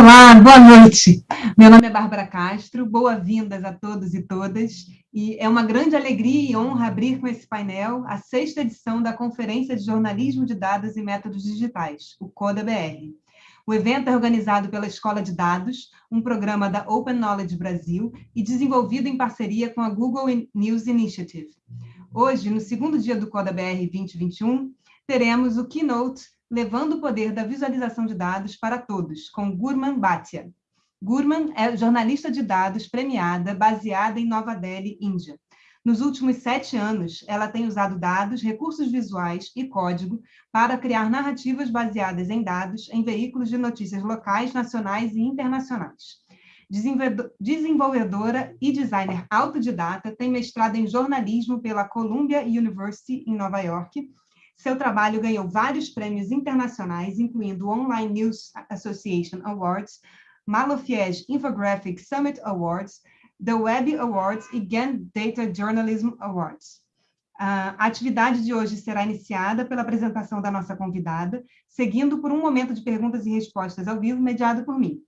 Olá, boa noite. Meu nome é Bárbara Castro, boas-vindas a todos e todas. E é uma grande alegria e honra abrir com esse painel a sexta edição da Conferência de Jornalismo de Dados e Métodos Digitais, o CODA-BR. O evento é organizado pela Escola de Dados, um programa da Open Knowledge Brasil e desenvolvido em parceria com a Google News Initiative. Hoje, no segundo dia do CODA-BR 2021, teremos o keynote levando o poder da visualização de dados para todos, com Gurman Bhatia. Gurman é jornalista de dados premiada, baseada em Nova Delhi, Índia. Nos últimos sete anos, ela tem usado dados, recursos visuais e código para criar narrativas baseadas em dados em veículos de notícias locais, nacionais e internacionais. Desenvolvedora e designer autodidata, tem mestrado em jornalismo pela Columbia University, em Nova York, seu trabalho ganhou vários prêmios internacionais, incluindo o Online News Association Awards, Malofiesh Infographic Summit Awards, The Web Awards e GAN Data Journalism Awards. A atividade de hoje será iniciada pela apresentação da nossa convidada, seguindo por um momento de perguntas e respostas ao vivo, mediado por mim.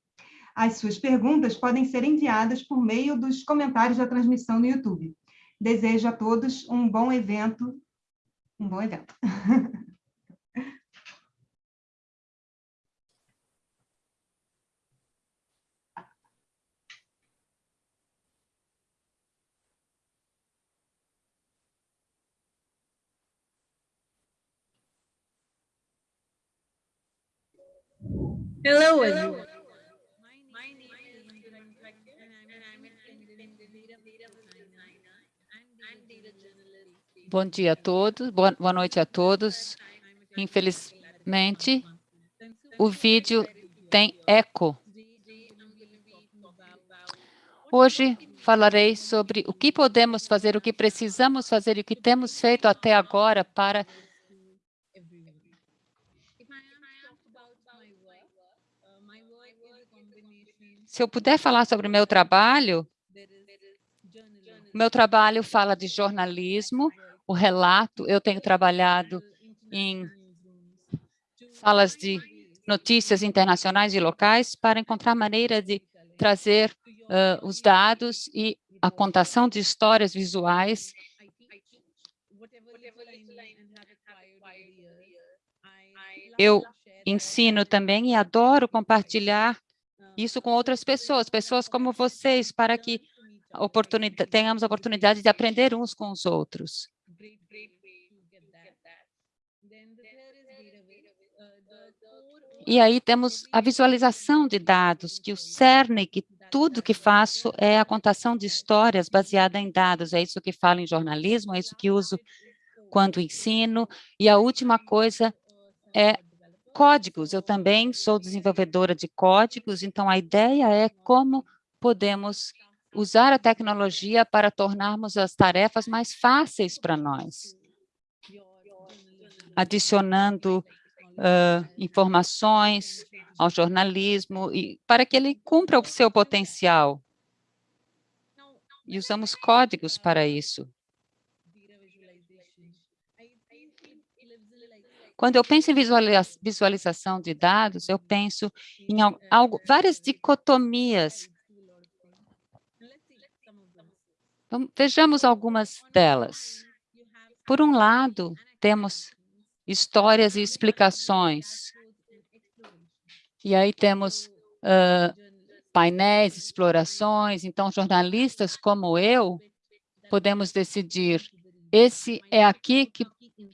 As suas perguntas podem ser enviadas por meio dos comentários da transmissão no YouTube. Desejo a todos um bom evento um bom evento. Hello, Bom dia a todos, boa, noite a todos. Infelizmente, o vídeo tem eco. Hoje falarei sobre o que podemos fazer, o que precisamos fazer e o que temos feito até agora para Se eu puder falar sobre o meu trabalho, meu trabalho fala de jornalismo, o relato. Eu tenho trabalhado em salas de notícias internacionais e locais para encontrar maneira de trazer uh, os dados e a contação de histórias visuais eu ensino também e adoro compartilhar isso com outras pessoas, pessoas como vocês, para que tenhamos a oportunidade de aprender uns com os outros. E aí temos a visualização de dados, que o cerne, que tudo que faço é a contação de histórias baseada em dados. É isso que falo em jornalismo, é isso que uso quando ensino. E a última coisa é códigos. Eu também sou desenvolvedora de códigos, então a ideia é como podemos usar a tecnologia para tornarmos as tarefas mais fáceis para nós, adicionando uh, informações ao jornalismo e para que ele cumpra o seu potencial. E usamos códigos para isso. Quando eu penso em visualização de dados, eu penso em algo, várias dicotomias Vejamos algumas delas. Por um lado, temos histórias e explicações. E aí temos uh, painéis, explorações. Então, jornalistas como eu, podemos decidir, esse é aqui que,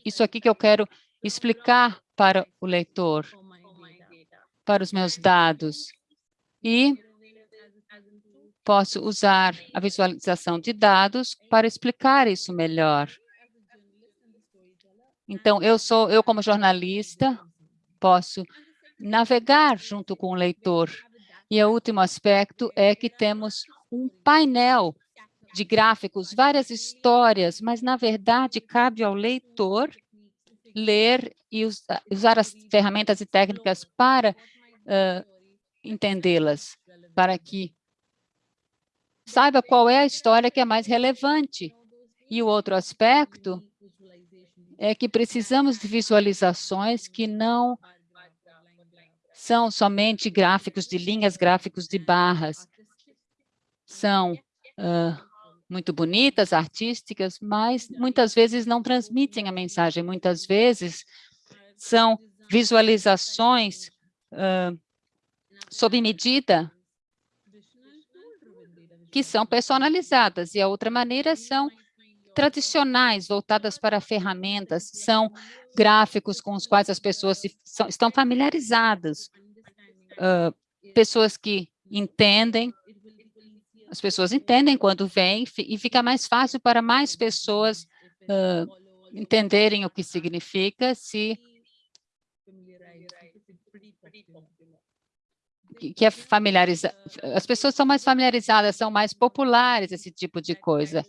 isso aqui que eu quero explicar para o leitor, para os meus dados. E posso usar a visualização de dados para explicar isso melhor. Então, eu sou, eu como jornalista, posso navegar junto com o leitor. E o último aspecto é que temos um painel de gráficos, várias histórias, mas, na verdade, cabe ao leitor ler e usar as ferramentas e técnicas para uh, entendê-las, para que saiba qual é a história que é mais relevante. E o outro aspecto é que precisamos de visualizações que não são somente gráficos de linhas, gráficos de barras. São uh, muito bonitas, artísticas, mas muitas vezes não transmitem a mensagem. Muitas vezes são visualizações uh, sob medida que são personalizadas, e a outra maneira são tradicionais, voltadas para ferramentas, são gráficos com os quais as pessoas se, são, estão familiarizadas, uh, pessoas que entendem, as pessoas entendem quando vêm e fica mais fácil para mais pessoas uh, entenderem o que significa se que é familiarizar, as pessoas são mais familiarizadas, são mais populares esse tipo de coisa.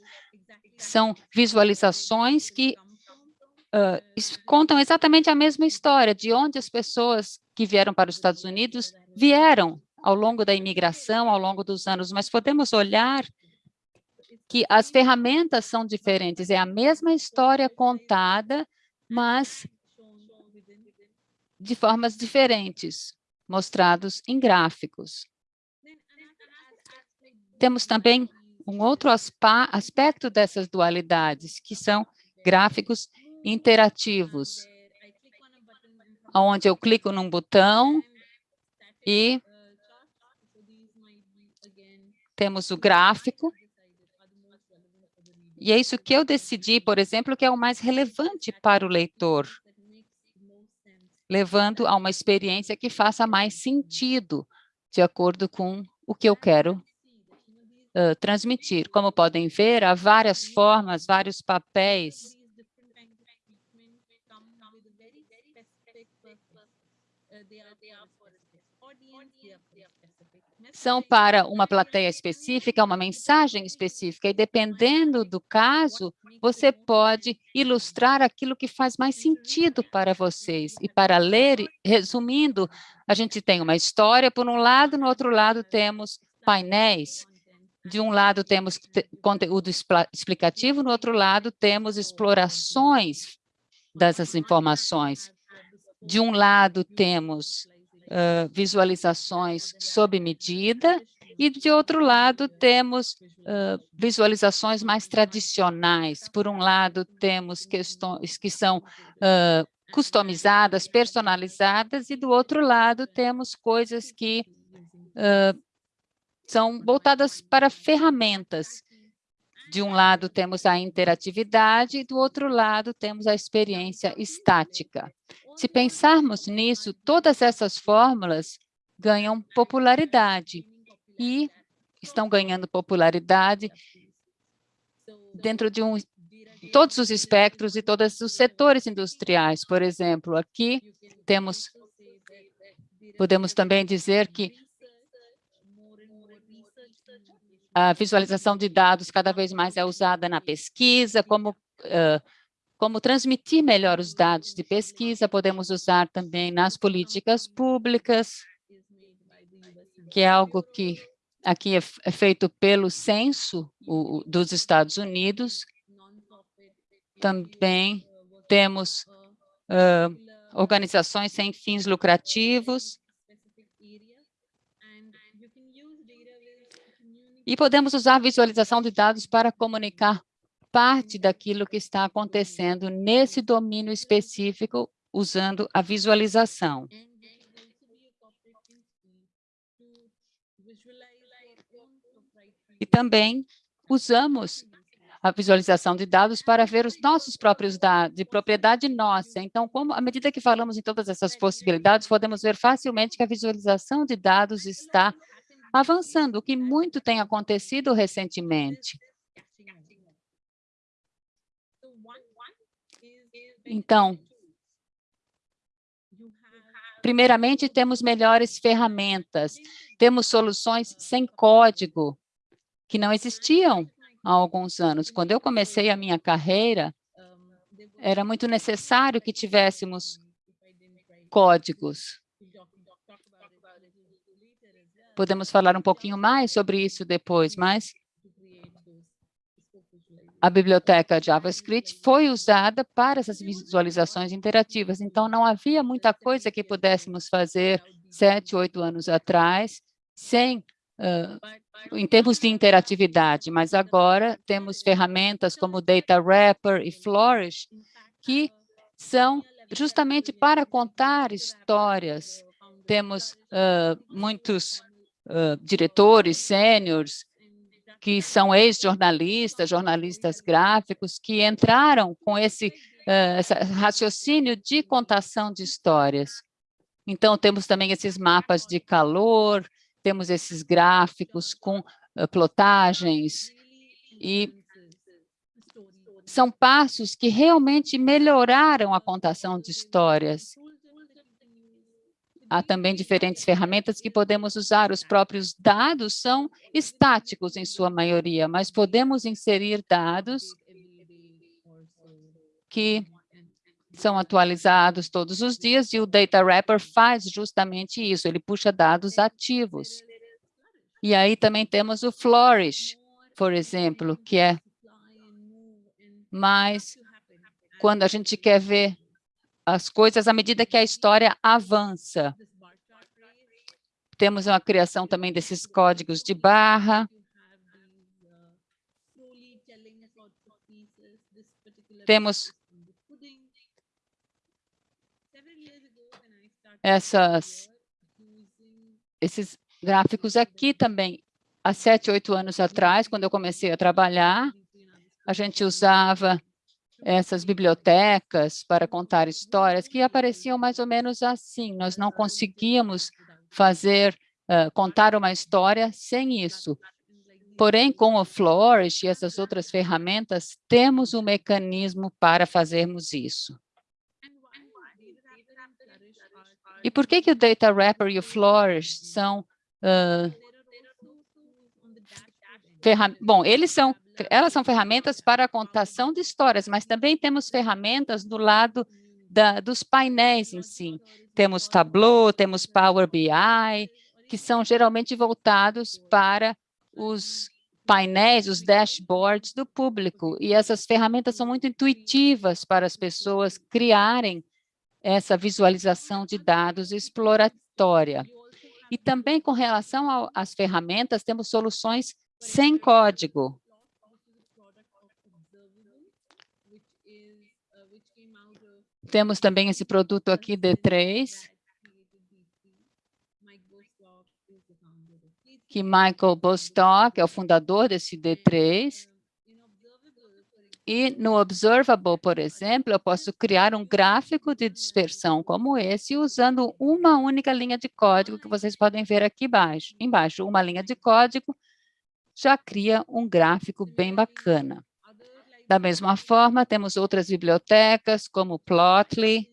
São visualizações que uh, contam exatamente a mesma história, de onde as pessoas que vieram para os Estados Unidos vieram ao longo da imigração, ao longo dos anos, mas podemos olhar que as ferramentas são diferentes, é a mesma história contada, mas de formas diferentes mostrados em gráficos. Temos também um outro aspecto dessas dualidades, que são gráficos interativos, onde eu clico num botão e temos o gráfico, e é isso que eu decidi, por exemplo, que é o mais relevante para o leitor levando a uma experiência que faça mais sentido, de acordo com o que eu quero uh, transmitir. Como podem ver, há várias formas, vários papéis. São para uma plateia específica, uma mensagem específica, e dependendo do caso, você pode ilustrar aquilo que faz mais sentido para vocês. E para ler, resumindo, a gente tem uma história por um lado, no outro lado temos painéis. De um lado temos conteúdo explicativo, no outro lado temos explorações dessas informações. De um lado temos visualizações sob medida, e, de outro lado, temos uh, visualizações mais tradicionais. Por um lado, temos questões que são uh, customizadas, personalizadas, e do outro lado, temos coisas que são voltadas para ferramentas. De um lado, temos a interatividade, e do outro lado, temos a experiência estática. Se pensarmos nisso, todas essas fórmulas ganham popularidade e estão ganhando popularidade dentro de um, todos os espectros e todos os setores industriais. Por exemplo, aqui temos, podemos também dizer que a visualização de dados cada vez mais é usada na pesquisa, como uh, como transmitir melhor os dados de pesquisa, podemos usar também nas políticas públicas, que é algo que aqui é, é feito pelo censo o, dos Estados Unidos. Também temos uh, organizações sem fins lucrativos. E podemos usar a visualização de dados para comunicar parte daquilo que está acontecendo nesse domínio específico usando a visualização. E também usamos a visualização de dados para ver os nossos próprios dados, de propriedade nossa. Então, como, à medida que falamos em todas essas possibilidades, podemos ver facilmente que a visualização de dados está avançando, o que muito tem acontecido recentemente. Então, primeiramente, temos melhores ferramentas, temos soluções sem código, que não existiam há alguns anos. Quando eu comecei a minha carreira, era muito necessário que tivéssemos códigos. Podemos falar um pouquinho mais sobre isso depois, mas a biblioteca JavaScript foi usada para essas visualizações interativas, então não havia muita coisa que pudéssemos fazer sete, oito anos atrás, sem uh, em termos de interatividade, mas agora temos ferramentas como Data Wrapper e Flourish, que são justamente para contar histórias. Temos uh, muitos diretores sêniores que são ex-jornalistas, jornalistas gráficos, que entraram com esse, uh, esse raciocínio de contação de histórias. Então, temos também esses mapas de calor, temos esses gráficos com uh, plotagens, e são passos que realmente melhoraram a contação de histórias. Há também diferentes ferramentas que podemos usar. Os próprios dados são estáticos em sua maioria, mas podemos inserir dados que são atualizados todos os dias e o Data Wrapper faz justamente isso, ele puxa dados ativos. E aí também temos o Flourish, por exemplo, que é mais quando a gente quer ver as coisas à medida que a história avança. Temos uma criação também desses códigos de barra. Temos essas, esses gráficos aqui também. Há sete, oito anos atrás, quando eu comecei a trabalhar, a gente usava essas bibliotecas para contar histórias que apareciam mais ou menos assim. Nós não conseguíamos fazer, uh, contar uma história sem isso. Porém, com o Flourish e essas outras ferramentas, temos um mecanismo para fazermos isso. E por que, que o Data Wrapper e o Flourish são... Uh, bom, eles são elas são ferramentas para a contação de histórias, mas também temos ferramentas do lado da, dos painéis em si. Temos Tableau, temos Power BI, que são geralmente voltados para os painéis, os dashboards do público. E essas ferramentas são muito intuitivas para as pessoas criarem essa visualização de dados exploratória. E também com relação às ferramentas, temos soluções sem código, Temos também esse produto aqui, D3, que Michael Bostock é o fundador desse D3. E no Observable, por exemplo, eu posso criar um gráfico de dispersão como esse, usando uma única linha de código que vocês podem ver aqui embaixo. Embaixo, uma linha de código já cria um gráfico bem bacana. Da mesma forma, temos outras bibliotecas, como Plotly,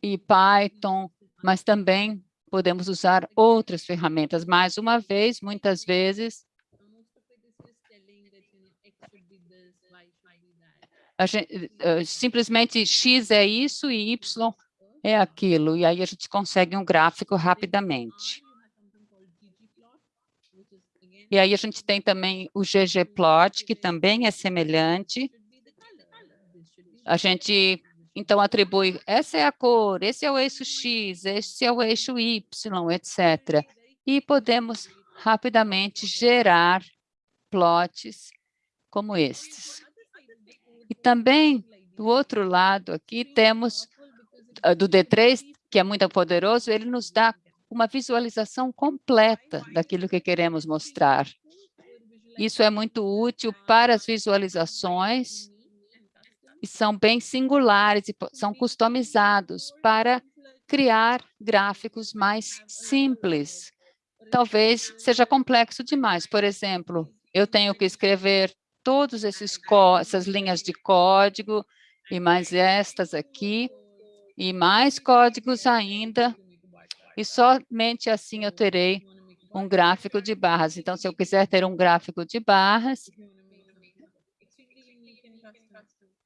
e Python, mas também podemos usar outras ferramentas. Mais uma vez, muitas vezes, gente, eh, simplesmente X é isso e Y é aquilo, e aí a gente consegue um gráfico rapidamente. E aí a gente tem também o ggplot, que também é semelhante. A gente, então, atribui, essa é a cor, esse é o eixo X, esse é o eixo Y, etc. E podemos rapidamente gerar plots como estes. E também, do outro lado aqui, temos ah, do D3, que é muito poderoso, ele nos dá uma visualização completa daquilo que queremos mostrar. Isso é muito útil para as visualizações e são bem singulares e são customizados para criar gráficos mais simples. Talvez seja complexo demais. Por exemplo, eu tenho que escrever todas essas linhas de código e mais estas aqui, e mais códigos ainda e somente assim eu terei um gráfico de barras. Então, se eu quiser ter um gráfico de barras,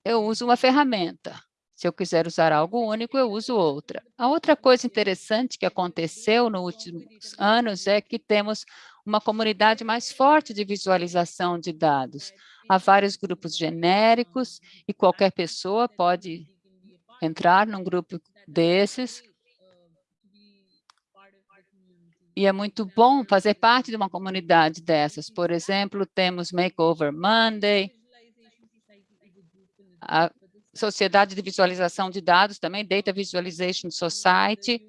eu uso uma ferramenta. Se eu quiser usar algo único, eu uso outra. A outra coisa interessante que aconteceu nos últimos anos é que temos uma comunidade mais forte de visualização de dados. Há vários grupos genéricos e qualquer pessoa pode entrar num grupo desses. E é muito bom fazer parte de uma comunidade dessas. Por exemplo, temos Makeover Monday, a Sociedade de Visualização de Dados também, Data Visualization Society.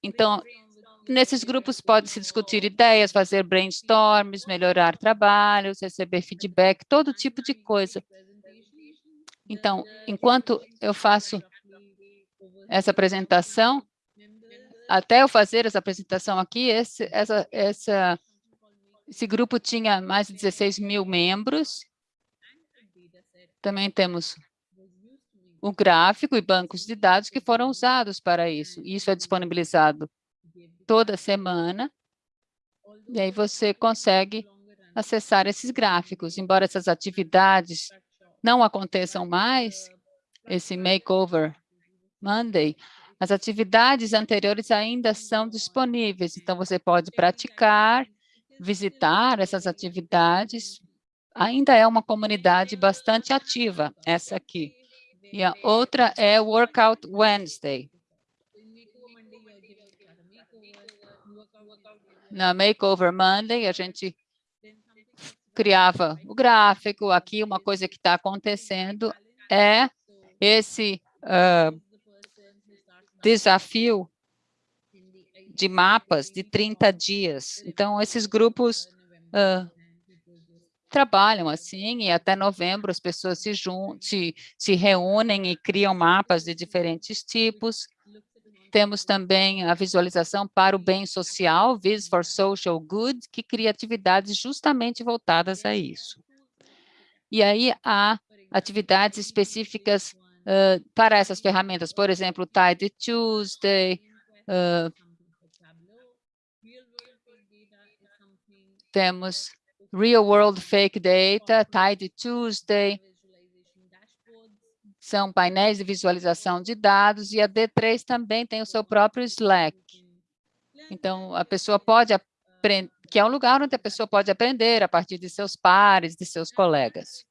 Então, nesses grupos pode-se discutir ideias, fazer brainstorms, melhorar trabalhos, receber feedback, todo tipo de coisa. Então, enquanto eu faço essa apresentação, até eu fazer essa apresentação aqui, esse, essa, essa, esse grupo tinha mais de 16 mil membros. Também temos o gráfico e bancos de dados que foram usados para isso. Isso é disponibilizado toda semana, e aí você consegue acessar esses gráficos. Embora essas atividades não aconteçam mais, esse makeover Monday, as atividades anteriores ainda são disponíveis, então você pode praticar, visitar essas atividades. Ainda é uma comunidade bastante ativa, essa aqui. E a outra é Workout Wednesday. Na Makeover Monday, a gente criava o gráfico. Aqui, uma coisa que está acontecendo é esse uh, desafio de mapas de 30 dias. Então, esses grupos uh, trabalham assim, e até novembro as pessoas se, se, se reúnem e criam mapas de diferentes tipos. Temos também a visualização para o bem social, Vis for Social Good, que cria atividades justamente voltadas a isso. E aí há atividades específicas para essas ferramentas, por exemplo, Tide Tuesday, uh, temos Real World Fake Data, Tide Tuesday, são painéis de visualização de dados, e a D3 também tem o seu próprio Slack. Então, a pessoa pode aprender, que é um lugar onde a pessoa pode aprender a partir de seus pares, de seus colegas.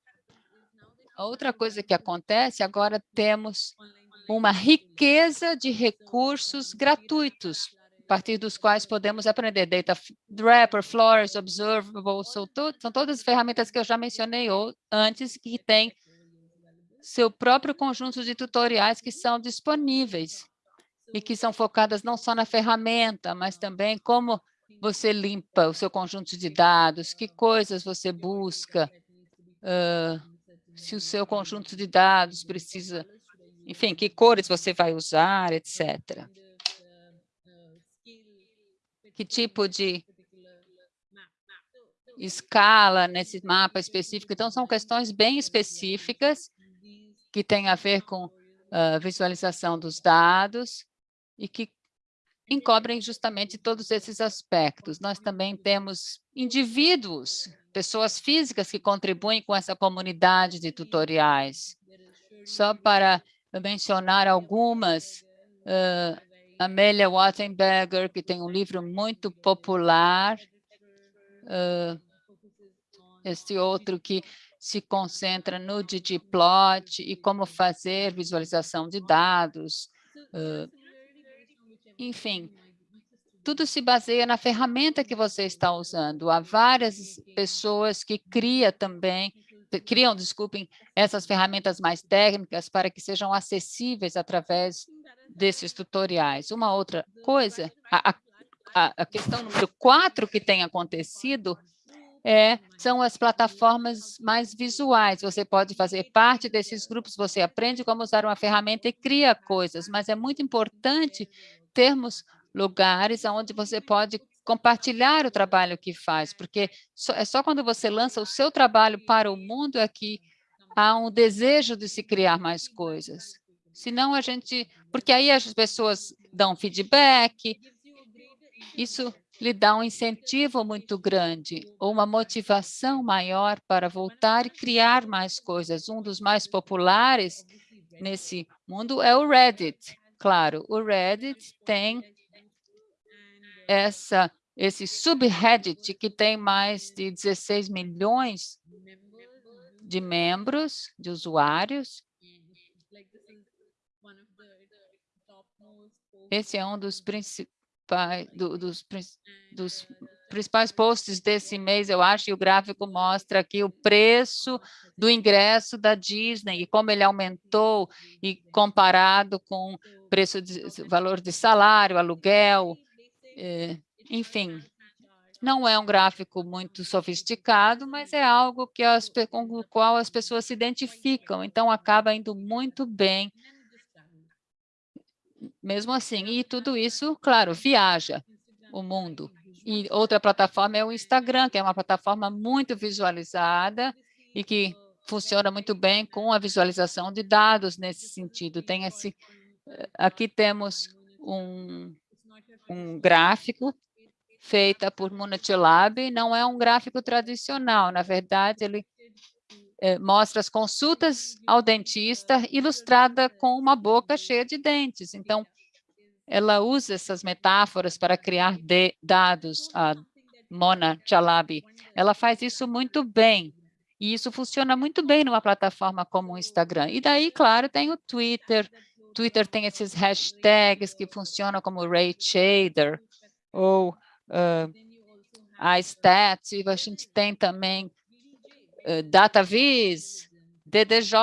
Outra coisa que acontece, agora temos uma riqueza de recursos gratuitos, a partir dos quais podemos aprender. Data Wrapper, Flores, Observable, são, to são todas as ferramentas que eu já mencionei antes, que têm seu próprio conjunto de tutoriais que são disponíveis e que são focadas não só na ferramenta, mas também como você limpa o seu conjunto de dados, que coisas você busca, uh, se o seu conjunto de dados precisa, enfim, que cores você vai usar, etc. Que tipo de escala nesse mapa específico. Então, são questões bem específicas que tem a ver com uh, visualização dos dados e que encobrem justamente todos esses aspectos. Nós também temos indivíduos, pessoas físicas que contribuem com essa comunidade de tutoriais. Só para mencionar algumas, uh, Amélia Wattenberger, que tem um livro muito popular, uh, este outro que se concentra no ggplot e como fazer visualização de dados. Uh, enfim, tudo se baseia na ferramenta que você está usando. Há várias pessoas que criam também, criam, desculpem, essas ferramentas mais técnicas para que sejam acessíveis através desses tutoriais. Uma outra coisa, a, a, a questão número quatro que tem acontecido é, são as plataformas mais visuais. Você pode fazer parte desses grupos, você aprende como usar uma ferramenta e cria coisas, mas é muito importante termos lugares onde você pode compartilhar o trabalho que faz, porque é só quando você lança o seu trabalho para o mundo é que há um desejo de se criar mais coisas. Senão a gente... Porque aí as pessoas dão feedback, isso lhe dá um incentivo muito grande, ou uma motivação maior para voltar e criar mais coisas. Um dos mais populares nesse mundo é o Reddit. Claro, o Reddit tem essa, esse subreddit que tem mais de 16 milhões de membros, de usuários. Esse é um dos principais, do, dos, dos principais posts desse mês, eu acho, e o gráfico mostra aqui o preço do ingresso da Disney e como ele aumentou e comparado com preço de valor de salário, aluguel, enfim. Não é um gráfico muito sofisticado, mas é algo que as, com o qual as pessoas se identificam, então acaba indo muito bem mesmo assim. E tudo isso, claro, viaja o mundo. E outra plataforma é o Instagram, que é uma plataforma muito visualizada e que funciona muito bem com a visualização de dados nesse sentido. Tem esse, aqui temos um, um gráfico feita por Lab, não é um gráfico tradicional, na verdade, ele é, mostra as consultas ao dentista ilustrada com uma boca cheia de dentes. Então, ela usa essas metáforas para criar dados, a Mona Chalabi. Ela faz isso muito bem, e isso funciona muito bem numa plataforma como o Instagram. E daí, claro, tem o Twitter. Twitter tem esses hashtags que funcionam como Ray Shader ou uh, e a gente tem também uh, DataViz, DDJ,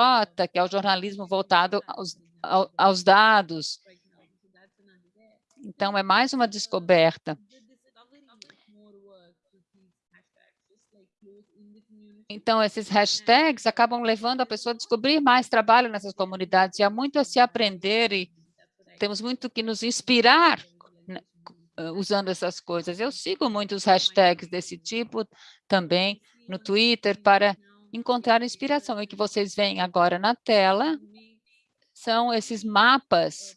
que é o jornalismo voltado aos, aos dados, então, é mais uma descoberta. Então, esses hashtags acabam levando a pessoa a descobrir mais trabalho nessas comunidades. E há muito a se aprender e temos muito que nos inspirar né, usando essas coisas. Eu sigo muitos hashtags desse tipo também no Twitter para encontrar inspiração. E que vocês veem agora na tela são esses mapas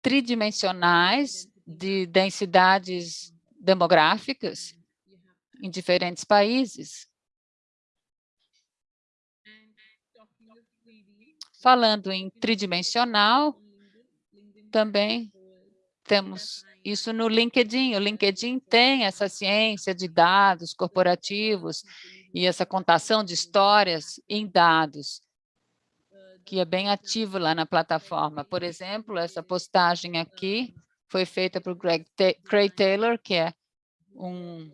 tridimensionais de densidades demográficas em diferentes países. Falando em tridimensional, também temos isso no LinkedIn. O LinkedIn tem essa ciência de dados corporativos e essa contação de histórias em dados que é bem ativo lá na plataforma. Por exemplo, essa postagem aqui foi feita por Greg Craig Taylor, que é um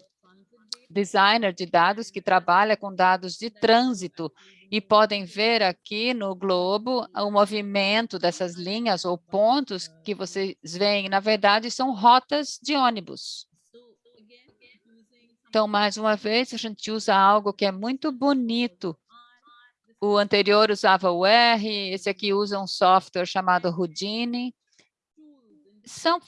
designer de dados que trabalha com dados de trânsito e podem ver aqui no globo o movimento dessas linhas ou pontos que vocês veem, na verdade, são rotas de ônibus. Então, mais uma vez, a gente usa algo que é muito bonito o anterior usava o R, esse aqui usa um software chamado Houdini. São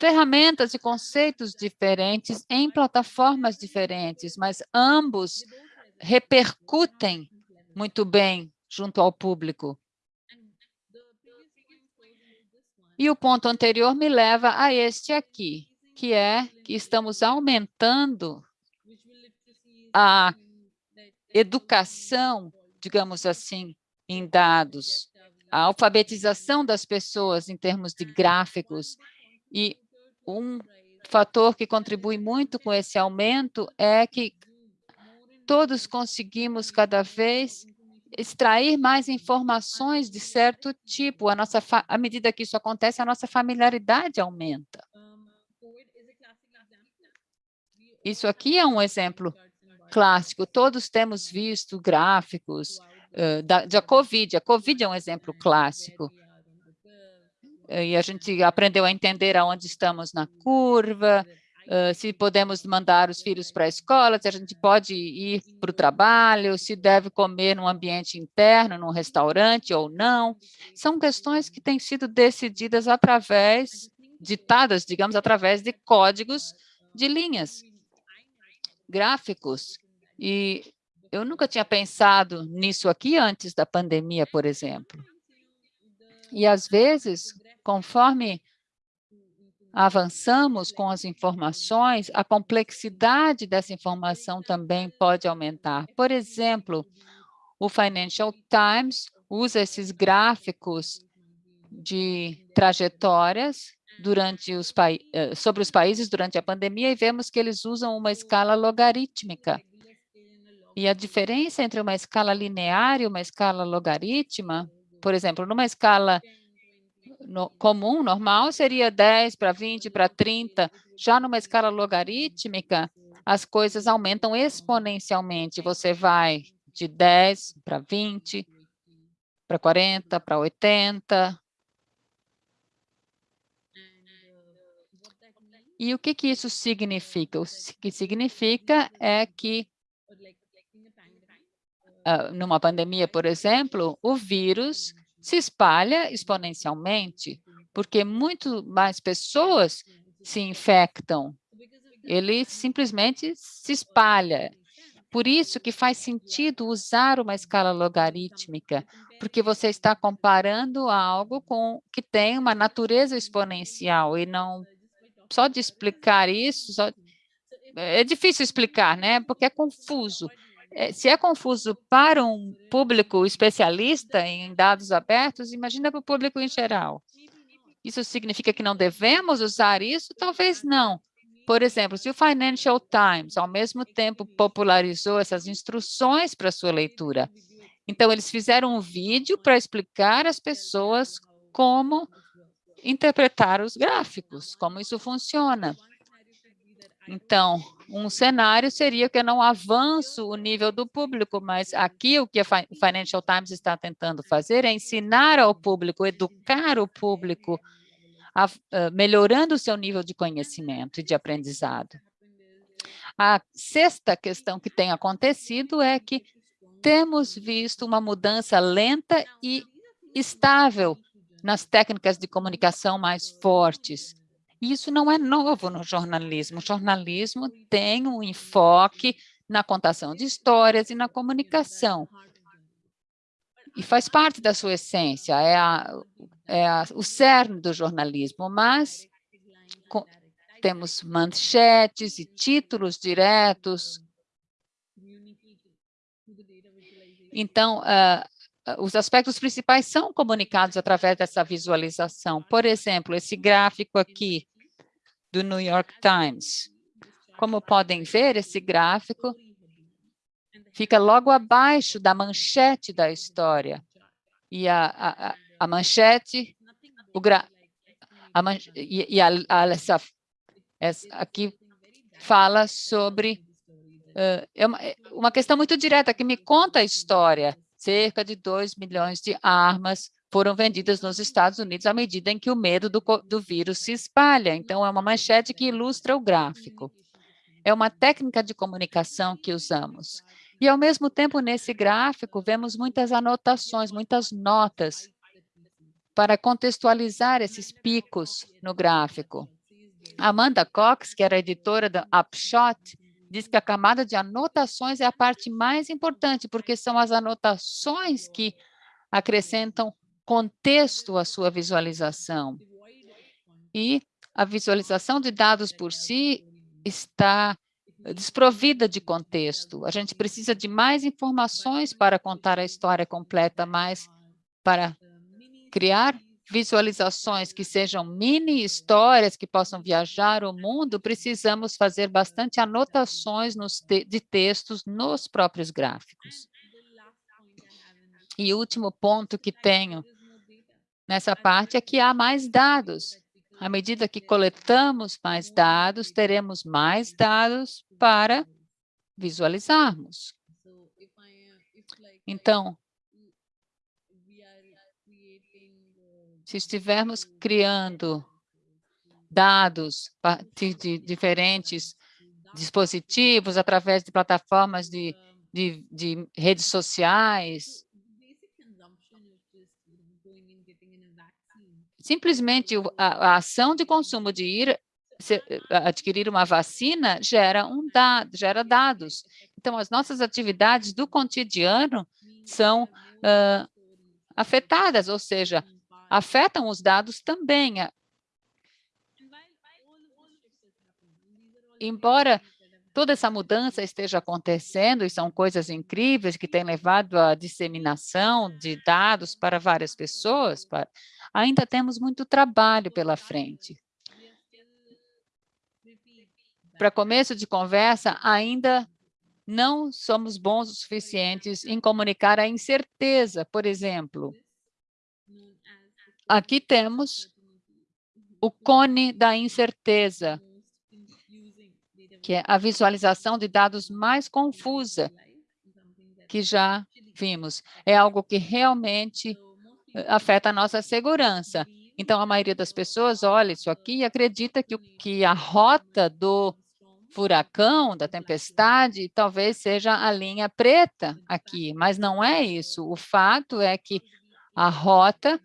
ferramentas e conceitos diferentes em plataformas diferentes, mas ambos repercutem muito bem junto ao público. E o ponto anterior me leva a este aqui, que é que estamos aumentando a educação digamos assim, em dados, a alfabetização das pessoas em termos de gráficos. E um fator que contribui muito com esse aumento é que todos conseguimos cada vez extrair mais informações de certo tipo. A nossa à medida que isso acontece, a nossa familiaridade aumenta. Isso aqui é um exemplo clássico. Todos temos visto gráficos uh, da, da COVID. A COVID é um exemplo clássico. E a gente aprendeu a entender aonde estamos na curva, uh, se podemos mandar os filhos para a escola, se a gente pode ir para o trabalho, se deve comer num ambiente interno, num restaurante ou não. São questões que têm sido decididas através, ditadas, digamos, através de códigos de linhas gráficos, e eu nunca tinha pensado nisso aqui antes da pandemia, por exemplo. E, às vezes, conforme avançamos com as informações, a complexidade dessa informação também pode aumentar. Por exemplo, o Financial Times usa esses gráficos de trajetórias durante os eh, sobre os países durante a pandemia e vemos que eles usam uma escala logarítmica. E a diferença entre uma escala linear e uma escala logarítmica, por exemplo, numa escala no, comum, normal, seria 10 para 20 para 30. Já numa escala logarítmica, as coisas aumentam exponencialmente. Você vai de 10 para 20, para 40, para 80. E o que, que isso significa? O que significa é que, uh, numa pandemia, por exemplo, o vírus se espalha exponencialmente, porque muito mais pessoas se infectam. Ele simplesmente se espalha. Por isso que faz sentido usar uma escala logarítmica, porque você está comparando algo com que tem uma natureza exponencial e não só de explicar isso, só, é difícil explicar, né? Porque é confuso. É, se é confuso para um público especialista em dados abertos, imagina para o público em geral. Isso significa que não devemos usar isso? Talvez não. Por exemplo, se o Financial Times, ao mesmo tempo, popularizou essas instruções para sua leitura, então eles fizeram um vídeo para explicar às pessoas como interpretar os gráficos, como isso funciona. Então, um cenário seria que eu não avanço o nível do público, mas aqui o que o Financial Times está tentando fazer é ensinar ao público, educar o público, a, a, melhorando o seu nível de conhecimento e de aprendizado. A sexta questão que tem acontecido é que temos visto uma mudança lenta e estável nas técnicas de comunicação mais fortes. Isso não é novo no jornalismo. O jornalismo tem um enfoque na contação de histórias e na comunicação. E faz parte da sua essência, é, a, é a, o cerne do jornalismo, mas com, temos manchetes e títulos diretos. Então, uh, os aspectos principais são comunicados através dessa visualização. Por exemplo, esse gráfico aqui do New York Times. Como podem ver, esse gráfico fica logo abaixo da manchete da história. E a, a, a manchete, o gra, a man, e, e a, a, essa, essa, aqui fala sobre uh, é uma, é uma questão muito direta, que me conta a história. Cerca de 2 milhões de armas foram vendidas nos Estados Unidos à medida em que o medo do, do vírus se espalha. Então, é uma manchete que ilustra o gráfico. É uma técnica de comunicação que usamos. E, ao mesmo tempo, nesse gráfico, vemos muitas anotações, muitas notas para contextualizar esses picos no gráfico. Amanda Cox, que era editora da Upshot, diz que a camada de anotações é a parte mais importante, porque são as anotações que acrescentam contexto à sua visualização. E a visualização de dados por si está desprovida de contexto. A gente precisa de mais informações para contar a história completa, mas para criar visualizações que sejam mini histórias que possam viajar o mundo, precisamos fazer bastante anotações te de textos nos próprios gráficos. E o último ponto que tenho nessa parte é que há mais dados. À medida que coletamos mais dados, teremos mais dados para visualizarmos. Então, se estivermos criando dados a partir de diferentes dispositivos, através de plataformas de, de, de redes sociais, Simplesmente a, a ação de consumo de ir adquirir uma vacina gera, um dado, gera dados. Então, as nossas atividades do cotidiano são uh, afetadas, ou seja, afetam os dados também. Embora toda essa mudança esteja acontecendo e são coisas incríveis que têm levado à disseminação de dados para várias pessoas, para, ainda temos muito trabalho pela frente. Para começo de conversa, ainda não somos bons o suficientes em comunicar a incerteza, por exemplo. Aqui temos o cone da incerteza, que é a visualização de dados mais confusa que já vimos. É algo que realmente eh, afeta a nossa segurança. Então, a maioria das pessoas olha isso aqui e acredita que, que a rota do furacão, da tempestade, talvez seja a linha preta aqui, mas não é isso. O fato é que a rota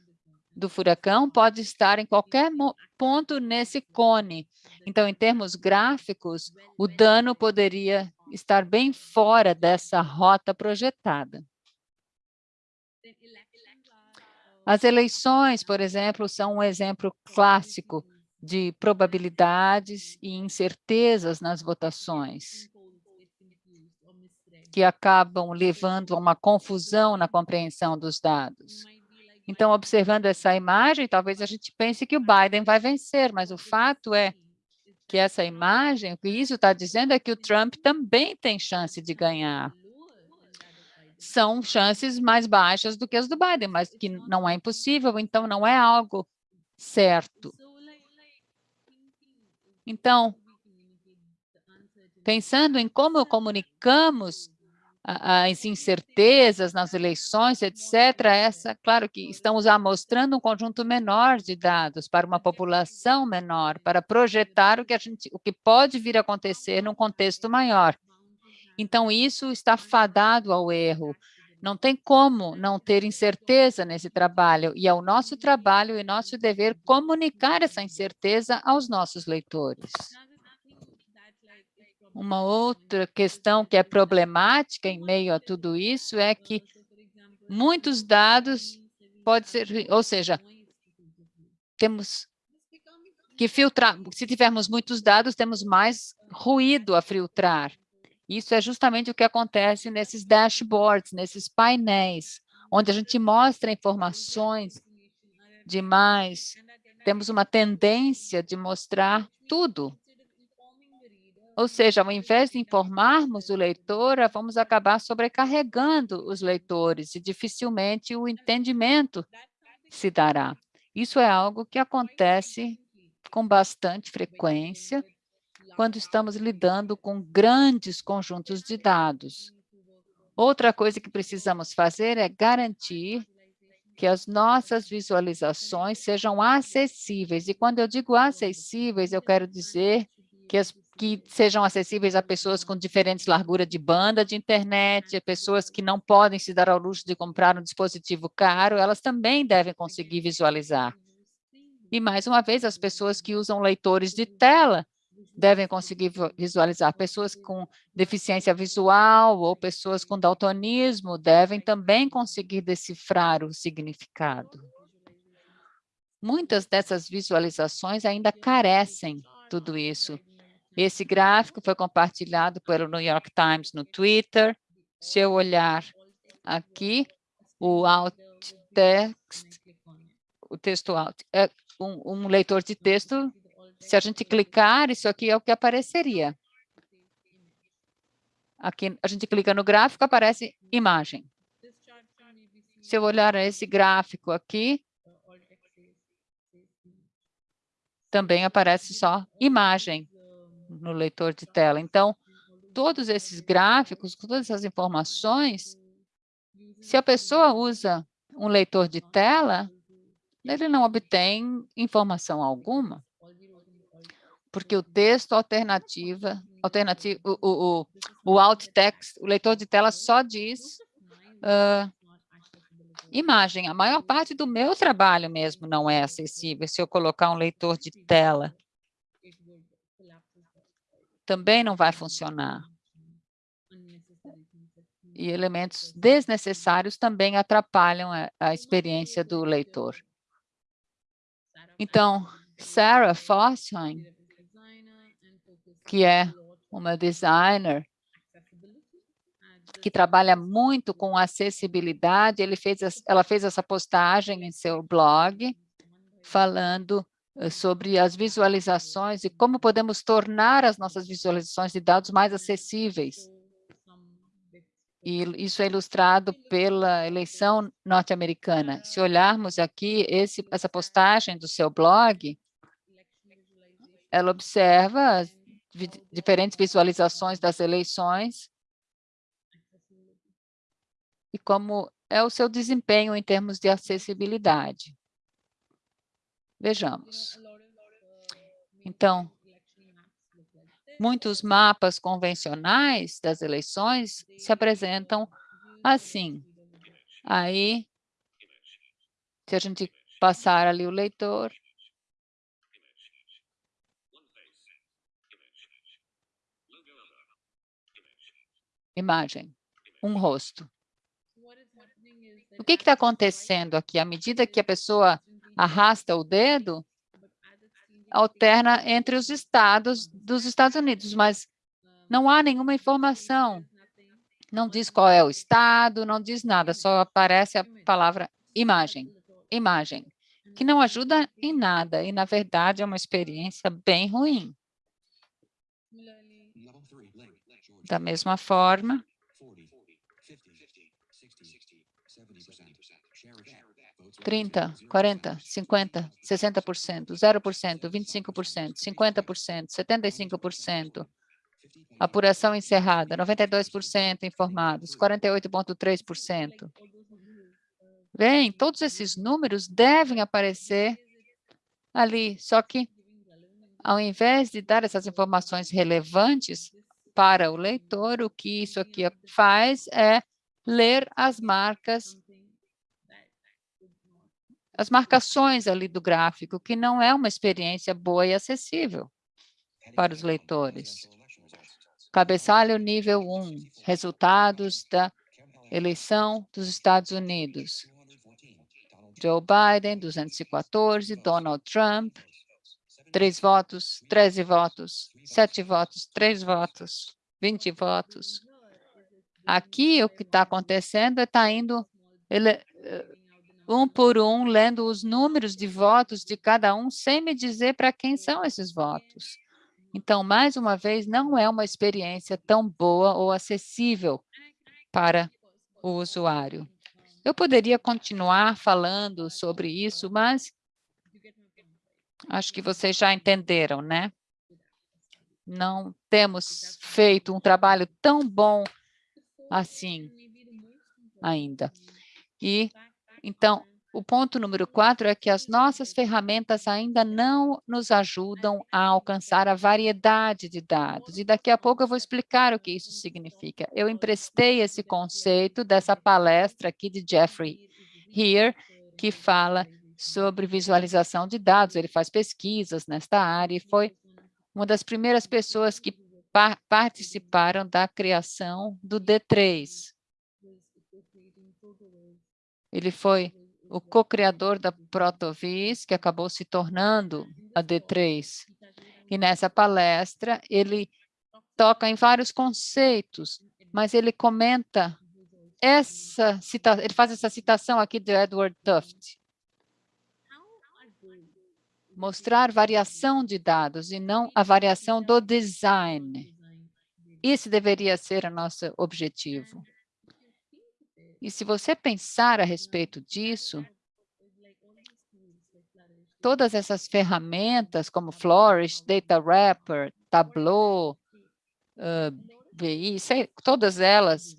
do furacão pode estar em qualquer ponto nesse cone. Então, em termos gráficos, o dano poderia estar bem fora dessa rota projetada. As eleições, por exemplo, são um exemplo clássico de probabilidades e incertezas nas votações, que acabam levando a uma confusão na compreensão dos dados. Então, observando essa imagem, talvez a gente pense que o Biden vai vencer, mas o fato é que essa imagem, o que isso está dizendo é que o Trump também tem chance de ganhar são chances mais baixas do que as do Biden, mas que não é impossível, então não é algo certo. Então, pensando em como comunicamos as incertezas nas eleições, etc., essa, claro que estamos amostrando um conjunto menor de dados para uma população menor, para projetar o que, a gente, o que pode vir a acontecer num contexto maior. Então, isso está fadado ao erro. Não tem como não ter incerteza nesse trabalho, e é o nosso trabalho e nosso dever comunicar essa incerteza aos nossos leitores. Uma outra questão que é problemática em meio a tudo isso é que muitos dados pode ser, ou seja, temos que filtrar, se tivermos muitos dados, temos mais ruído a filtrar. Isso é justamente o que acontece nesses dashboards, nesses painéis, onde a gente mostra informações demais. Temos uma tendência de mostrar tudo. Ou seja, ao invés de informarmos o leitor, vamos acabar sobrecarregando os leitores e dificilmente o entendimento se dará. Isso é algo que acontece com bastante frequência quando estamos lidando com grandes conjuntos de dados. Outra coisa que precisamos fazer é garantir que as nossas visualizações sejam acessíveis. E quando eu digo acessíveis, eu quero dizer que, as, que sejam acessíveis a pessoas com diferentes larguras de banda de internet, pessoas que não podem se dar ao luxo de comprar um dispositivo caro, elas também devem conseguir visualizar. E, mais uma vez, as pessoas que usam leitores de tela devem conseguir visualizar. Pessoas com deficiência visual ou pessoas com daltonismo devem também conseguir decifrar o significado. Muitas dessas visualizações ainda carecem tudo isso. Esse gráfico foi compartilhado pelo New York Times no Twitter. Se eu olhar aqui, o alt text, o texto alt, é um, um leitor de texto se a gente clicar, isso aqui é o que apareceria. Aqui a gente clica no gráfico, aparece imagem. Se eu olhar esse gráfico aqui, também aparece só imagem no leitor de tela. Então, todos esses gráficos, todas essas informações, se a pessoa usa um leitor de tela, ele não obtém informação alguma porque o texto alternativa, alternativa o, o, o, o alt text, o leitor de tela só diz uh, imagem. A maior parte do meu trabalho mesmo não é acessível se eu colocar um leitor de tela. Também não vai funcionar. E elementos desnecessários também atrapalham a, a experiência do leitor. Então, Sarah Fossheim que é uma designer que trabalha muito com acessibilidade. Fez, ela fez essa postagem em seu blog, falando sobre as visualizações e como podemos tornar as nossas visualizações de dados mais acessíveis. E isso é ilustrado pela eleição norte-americana. Se olharmos aqui esse, essa postagem do seu blog, ela observa as diferentes visualizações das eleições e como é o seu desempenho em termos de acessibilidade. Vejamos. Então, muitos mapas convencionais das eleições se apresentam assim. Aí, se a gente passar ali o leitor, imagem, um rosto. O que está acontecendo aqui? À medida que a pessoa arrasta o dedo, alterna entre os estados dos Estados Unidos, mas não há nenhuma informação. Não diz qual é o estado, não diz nada, só aparece a palavra imagem, imagem, que não ajuda em nada e, na verdade, é uma experiência bem ruim. Da mesma forma, 30, 40, 50, 60%, 0%, 25%, 50%, 75%. Apuração encerrada, 92% informados, 48,3%. Bem, todos esses números devem aparecer ali, só que ao invés de dar essas informações relevantes para o leitor, o que isso aqui faz é ler as marcas as marcações ali do gráfico, que não é uma experiência boa e acessível para os leitores. Cabeçalho nível 1, resultados da eleição dos Estados Unidos. Joe Biden, 214, Donald Trump, 3 votos, 13 votos, 7 votos, 3 votos, 20 votos. Aqui, o que está acontecendo é está indo ele, eh, um por um, lendo os números de votos de cada um, sem me dizer para quem são esses votos. Então, mais uma vez, não é uma experiência tão boa ou acessível para o usuário. Eu poderia continuar falando sobre isso, mas acho que vocês já entenderam, né? Não temos feito um trabalho tão bom assim ainda. E então, o ponto número quatro é que as nossas ferramentas ainda não nos ajudam a alcançar a variedade de dados. E daqui a pouco eu vou explicar o que isso significa. Eu emprestei esse conceito dessa palestra aqui de Jeffrey Here, que fala sobre visualização de dados. Ele faz pesquisas nesta área e foi uma das primeiras pessoas que par participaram da criação do D3, ele foi o co-criador da Protovis, que acabou se tornando a D3. E nessa palestra, ele toca em vários conceitos, mas ele comenta essa citação, ele faz essa citação aqui de Edward Tufte. Mostrar variação de dados e não a variação do design. Esse deveria ser o nosso objetivo. E se você pensar a respeito disso, todas essas ferramentas como Flourish, Data Wrapper, Tableau, uh, VI, sei, todas elas,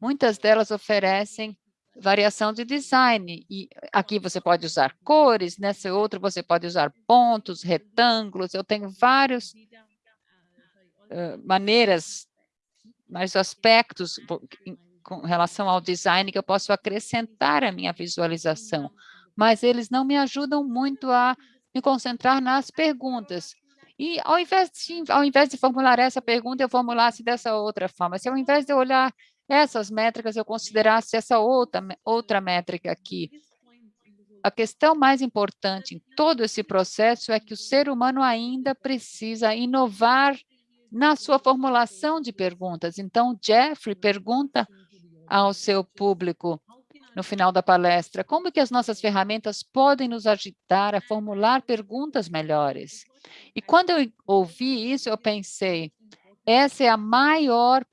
muitas delas oferecem variação de design. E aqui você pode usar cores, nesse outro você pode usar pontos, retângulos. Eu tenho várias uh, maneiras, mais aspectos com relação ao design que eu posso acrescentar à minha visualização, mas eles não me ajudam muito a me concentrar nas perguntas. E ao invés, de, ao invés de formular essa pergunta, eu formulasse dessa outra forma. Se ao invés de olhar essas métricas, eu considerasse essa outra, outra métrica aqui. A questão mais importante em todo esse processo é que o ser humano ainda precisa inovar na sua formulação de perguntas. Então, Jeffrey pergunta ao seu público no final da palestra, como que as nossas ferramentas podem nos ajudar a formular perguntas melhores? E quando eu ouvi isso, eu pensei, essa é a maior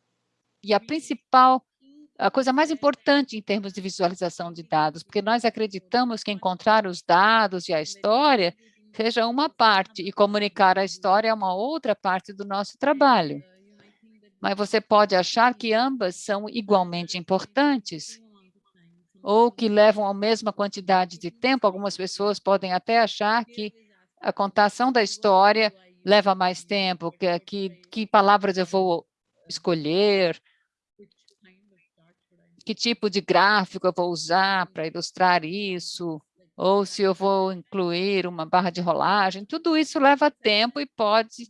e a principal a coisa mais importante em termos de visualização de dados, porque nós acreditamos que encontrar os dados e a história seja uma parte e comunicar a história é uma outra parte do nosso trabalho. Mas você pode achar que ambas são igualmente importantes ou que levam a mesma quantidade de tempo. Algumas pessoas podem até achar que a contação da história leva mais tempo, que, que, que palavras eu vou escolher, que tipo de gráfico eu vou usar para ilustrar isso, ou se eu vou incluir uma barra de rolagem, tudo isso leva tempo e pode...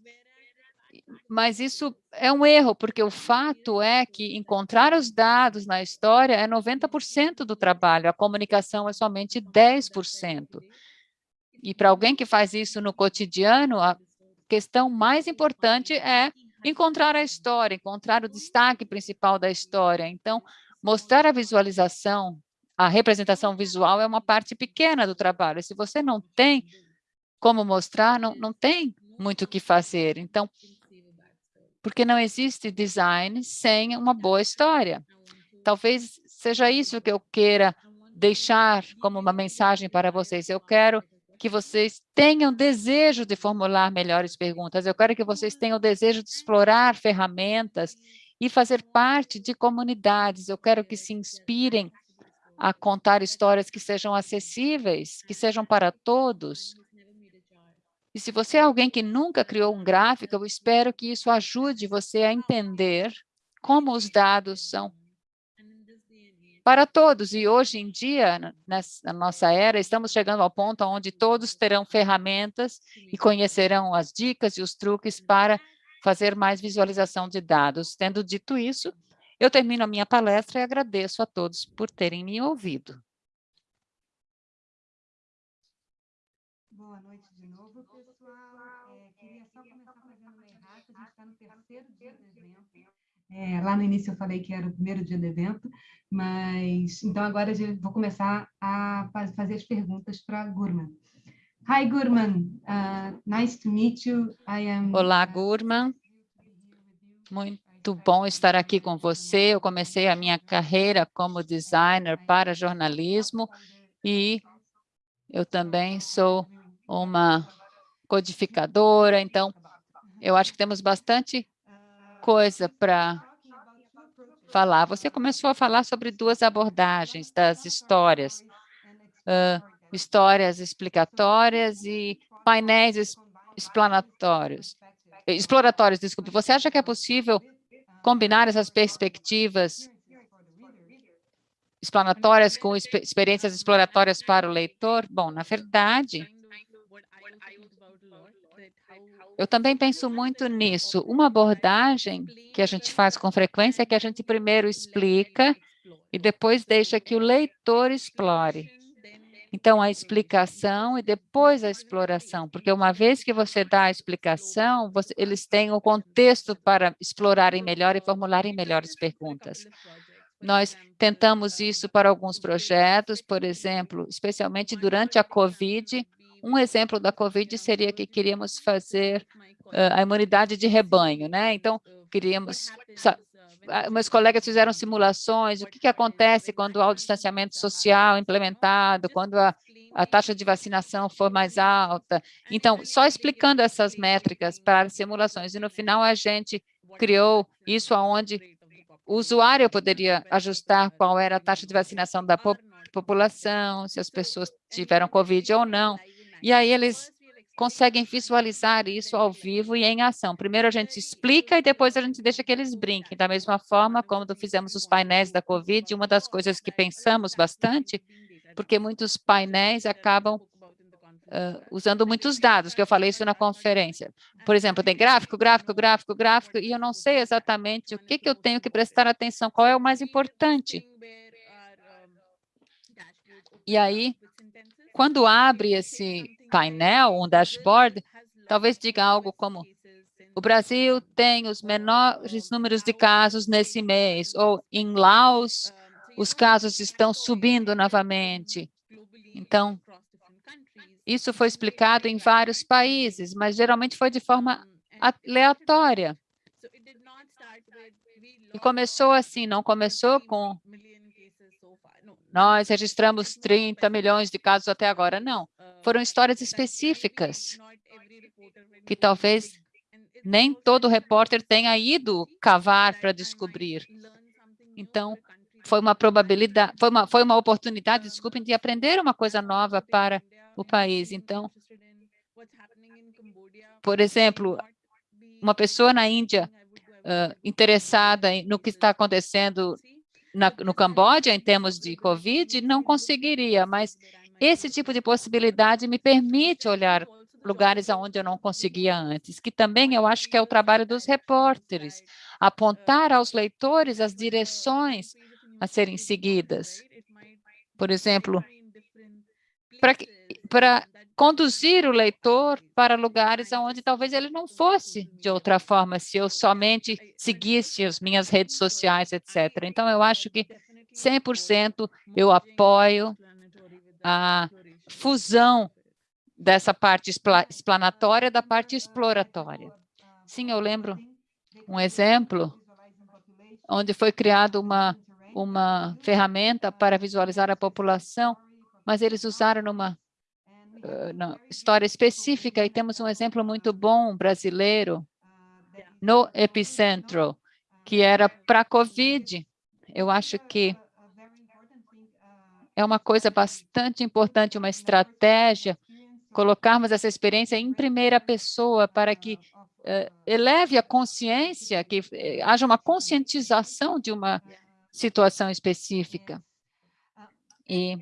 Mas isso é um erro, porque o fato é que encontrar os dados na história é 90% do trabalho, a comunicação é somente 10%. E para alguém que faz isso no cotidiano, a questão mais importante é encontrar a história, encontrar o destaque principal da história. Então, Mostrar a visualização, a representação visual é uma parte pequena do trabalho. Se você não tem como mostrar, não, não tem muito o que fazer. Então, porque não existe design sem uma boa história. Talvez seja isso que eu queira deixar como uma mensagem para vocês. Eu quero que vocês tenham desejo de formular melhores perguntas. Eu quero que vocês tenham desejo de explorar ferramentas e fazer parte de comunidades. Eu quero que se inspirem a contar histórias que sejam acessíveis, que sejam para todos. E se você é alguém que nunca criou um gráfico, eu espero que isso ajude você a entender como os dados são para todos. E hoje em dia, na nossa era, estamos chegando ao ponto onde todos terão ferramentas e conhecerão as dicas e os truques para fazer mais visualização de dados. Tendo dito isso, eu termino a minha palestra e agradeço a todos por terem me ouvido. Está no terceiro dia do evento. É, lá no início eu falei que era o primeiro dia do evento, mas então agora eu vou começar a fazer as perguntas para Gurman. Hi, Gurman. Uh, nice to meet you. I am... Olá, Gurman. Muito bom estar aqui com você. Eu comecei a minha carreira como designer para jornalismo e eu também sou uma codificadora, então eu acho que temos bastante coisa para falar. Você começou a falar sobre duas abordagens das histórias. Uh, histórias explicatórias e painéis explanatórios, exploratórios, desculpe. Você acha que é possível combinar essas perspectivas explanatórias com experiências exploratórias para o leitor? Bom, na verdade, eu também penso muito nisso. Uma abordagem que a gente faz com frequência é que a gente primeiro explica e depois deixa que o leitor explore. Então, a explicação e depois a exploração, porque uma vez que você dá a explicação, você, eles têm o contexto para explorarem melhor e formularem melhores perguntas. Nós tentamos isso para alguns projetos, por exemplo, especialmente durante a COVID. Um exemplo da COVID seria que queríamos fazer uh, a imunidade de rebanho, né? Então, queríamos meus colegas fizeram simulações, o que, que acontece quando há o distanciamento social implementado, quando a, a taxa de vacinação for mais alta. Então, só explicando essas métricas para simulações, e no final a gente criou isso aonde o usuário poderia ajustar qual era a taxa de vacinação da população, se as pessoas tiveram COVID ou não. E aí eles conseguem visualizar isso ao vivo e em ação. Primeiro a gente explica e depois a gente deixa que eles brinquem. Da mesma forma, quando fizemos os painéis da COVID, uma das coisas que pensamos bastante, porque muitos painéis acabam uh, usando muitos dados, que eu falei isso na conferência. Por exemplo, tem gráfico, gráfico, gráfico, gráfico, e eu não sei exatamente o que, que eu tenho que prestar atenção, qual é o mais importante. E aí, quando abre esse painel, um dashboard, talvez diga algo como o Brasil tem os menores números de casos nesse mês, ou em Laos, os casos estão subindo novamente. Então, isso foi explicado em vários países, mas geralmente foi de forma aleatória. E começou assim, não começou com nós registramos 30 milhões de casos até agora, não. Foram histórias específicas que talvez nem todo repórter tenha ido cavar para descobrir. Então, foi uma probabilidade, foi uma, foi uma oportunidade, desculpem, de aprender uma coisa nova para o país. Então, por exemplo, uma pessoa na Índia uh, interessada no que está acontecendo na, no Camboja em termos de Covid, não conseguiria, mas esse tipo de possibilidade me permite olhar lugares aonde eu não conseguia antes, que também eu acho que é o trabalho dos repórteres, apontar aos leitores as direções a serem seguidas. Por exemplo, para conduzir o leitor para lugares onde talvez ele não fosse de outra forma, se eu somente seguisse as minhas redes sociais, etc. Então, eu acho que 100% eu apoio a fusão dessa parte explanatória da parte exploratória. Sim, eu lembro um exemplo onde foi criada uma, uma ferramenta para visualizar a população, mas eles usaram numa uh, história específica, e temos um exemplo muito bom brasileiro no epicentro, que era para a Covid. Eu acho que é uma coisa bastante importante, uma estratégia colocarmos essa experiência em primeira pessoa para que uh, eleve a consciência, que uh, haja uma conscientização de uma situação específica. E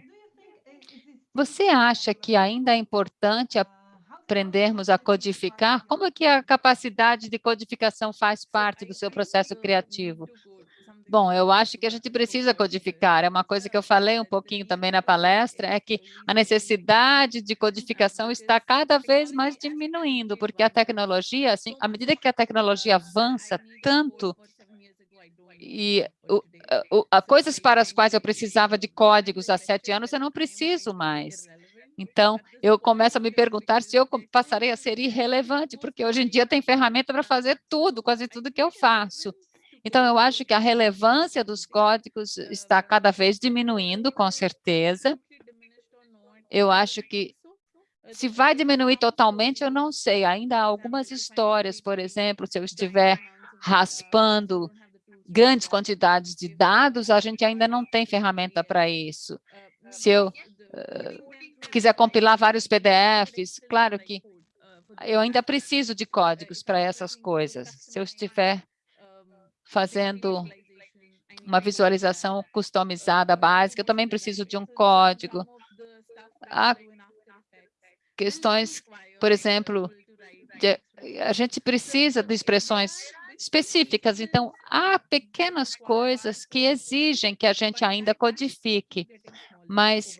você acha que ainda é importante aprendermos a codificar? Como é que a capacidade de codificação faz parte do seu processo criativo? Bom, eu acho que a gente precisa codificar. É uma coisa que eu falei um pouquinho também na palestra, é que a necessidade de codificação está cada vez mais diminuindo, porque a tecnologia, assim, à medida que a tecnologia avança tanto, e o, o, a, coisas para as quais eu precisava de códigos há sete anos, eu não preciso mais. Então, eu começo a me perguntar se eu passarei a ser irrelevante, porque hoje em dia tem ferramenta para fazer tudo, quase tudo que eu faço. Então, eu acho que a relevância dos códigos está cada vez diminuindo, com certeza. Eu acho que se vai diminuir totalmente, eu não sei. Ainda há algumas histórias, por exemplo, se eu estiver raspando grandes quantidades de dados, a gente ainda não tem ferramenta para isso. Se eu uh, quiser compilar vários PDFs, claro que eu ainda preciso de códigos para essas coisas. Se eu estiver fazendo uma visualização customizada básica, eu também preciso de um código. Há questões, por exemplo, de, a gente precisa de expressões específicas, então há pequenas coisas que exigem que a gente ainda codifique, mas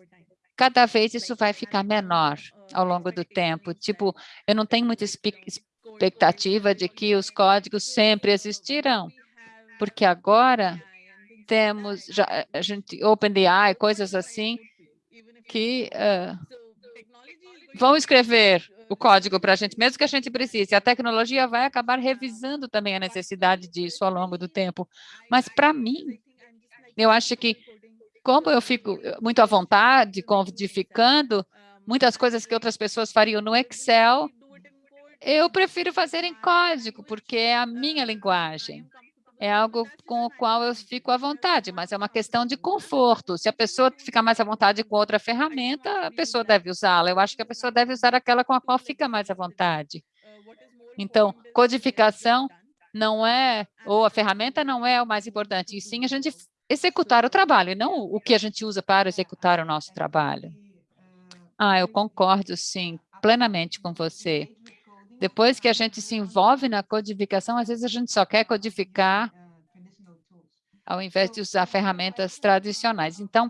cada vez isso vai ficar menor ao longo do tempo. Tipo, eu não tenho muita expectativa de que os códigos sempre existirão porque agora temos já, a gente OpenAI, coisas assim, que uh, vão escrever o código para a gente, mesmo que a gente precise. A tecnologia vai acabar revisando também a necessidade disso ao longo do tempo. Mas, para mim, eu acho que, como eu fico muito à vontade, codificando, muitas coisas que outras pessoas fariam no Excel, eu prefiro fazer em código, porque é a minha linguagem é algo com o qual eu fico à vontade, mas é uma questão de conforto. Se a pessoa fica mais à vontade com outra ferramenta, a pessoa deve usá-la. Eu acho que a pessoa deve usar aquela com a qual fica mais à vontade. Então, codificação não é, ou a ferramenta não é o mais importante, e sim a gente executar o trabalho, e não o que a gente usa para executar o nosso trabalho. Ah, eu concordo, sim, plenamente com você. Depois que a gente se envolve na codificação, às vezes a gente só quer codificar ao invés de usar ferramentas tradicionais. Então,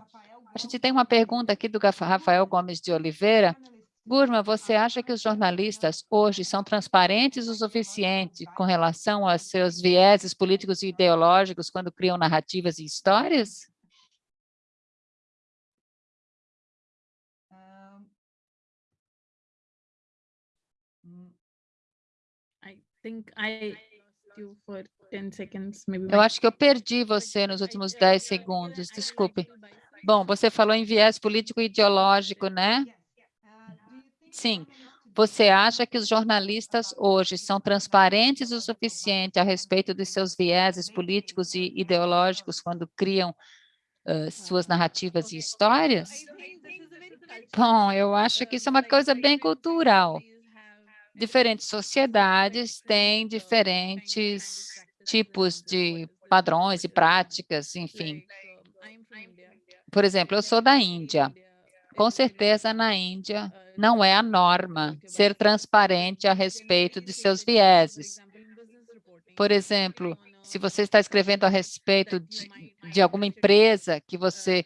a gente tem uma pergunta aqui do Rafael Gomes de Oliveira. Gurma, você acha que os jornalistas hoje são transparentes o suficiente com relação aos seus vieses políticos e ideológicos quando criam narrativas e histórias? Eu acho que eu perdi você nos últimos 10 segundos, desculpe. Bom, você falou em viés político e ideológico, né? Sim. Você acha que os jornalistas hoje são transparentes o suficiente a respeito dos seus vieses políticos e ideológicos quando criam uh, suas narrativas e histórias? Bom, eu acho que isso é uma coisa bem cultural. Diferentes sociedades têm diferentes tipos de padrões e práticas, enfim. Por exemplo, eu sou da Índia. Com certeza, na Índia, não é a norma ser transparente a respeito de seus vieses. Por exemplo, se você está escrevendo a respeito de, de alguma empresa que você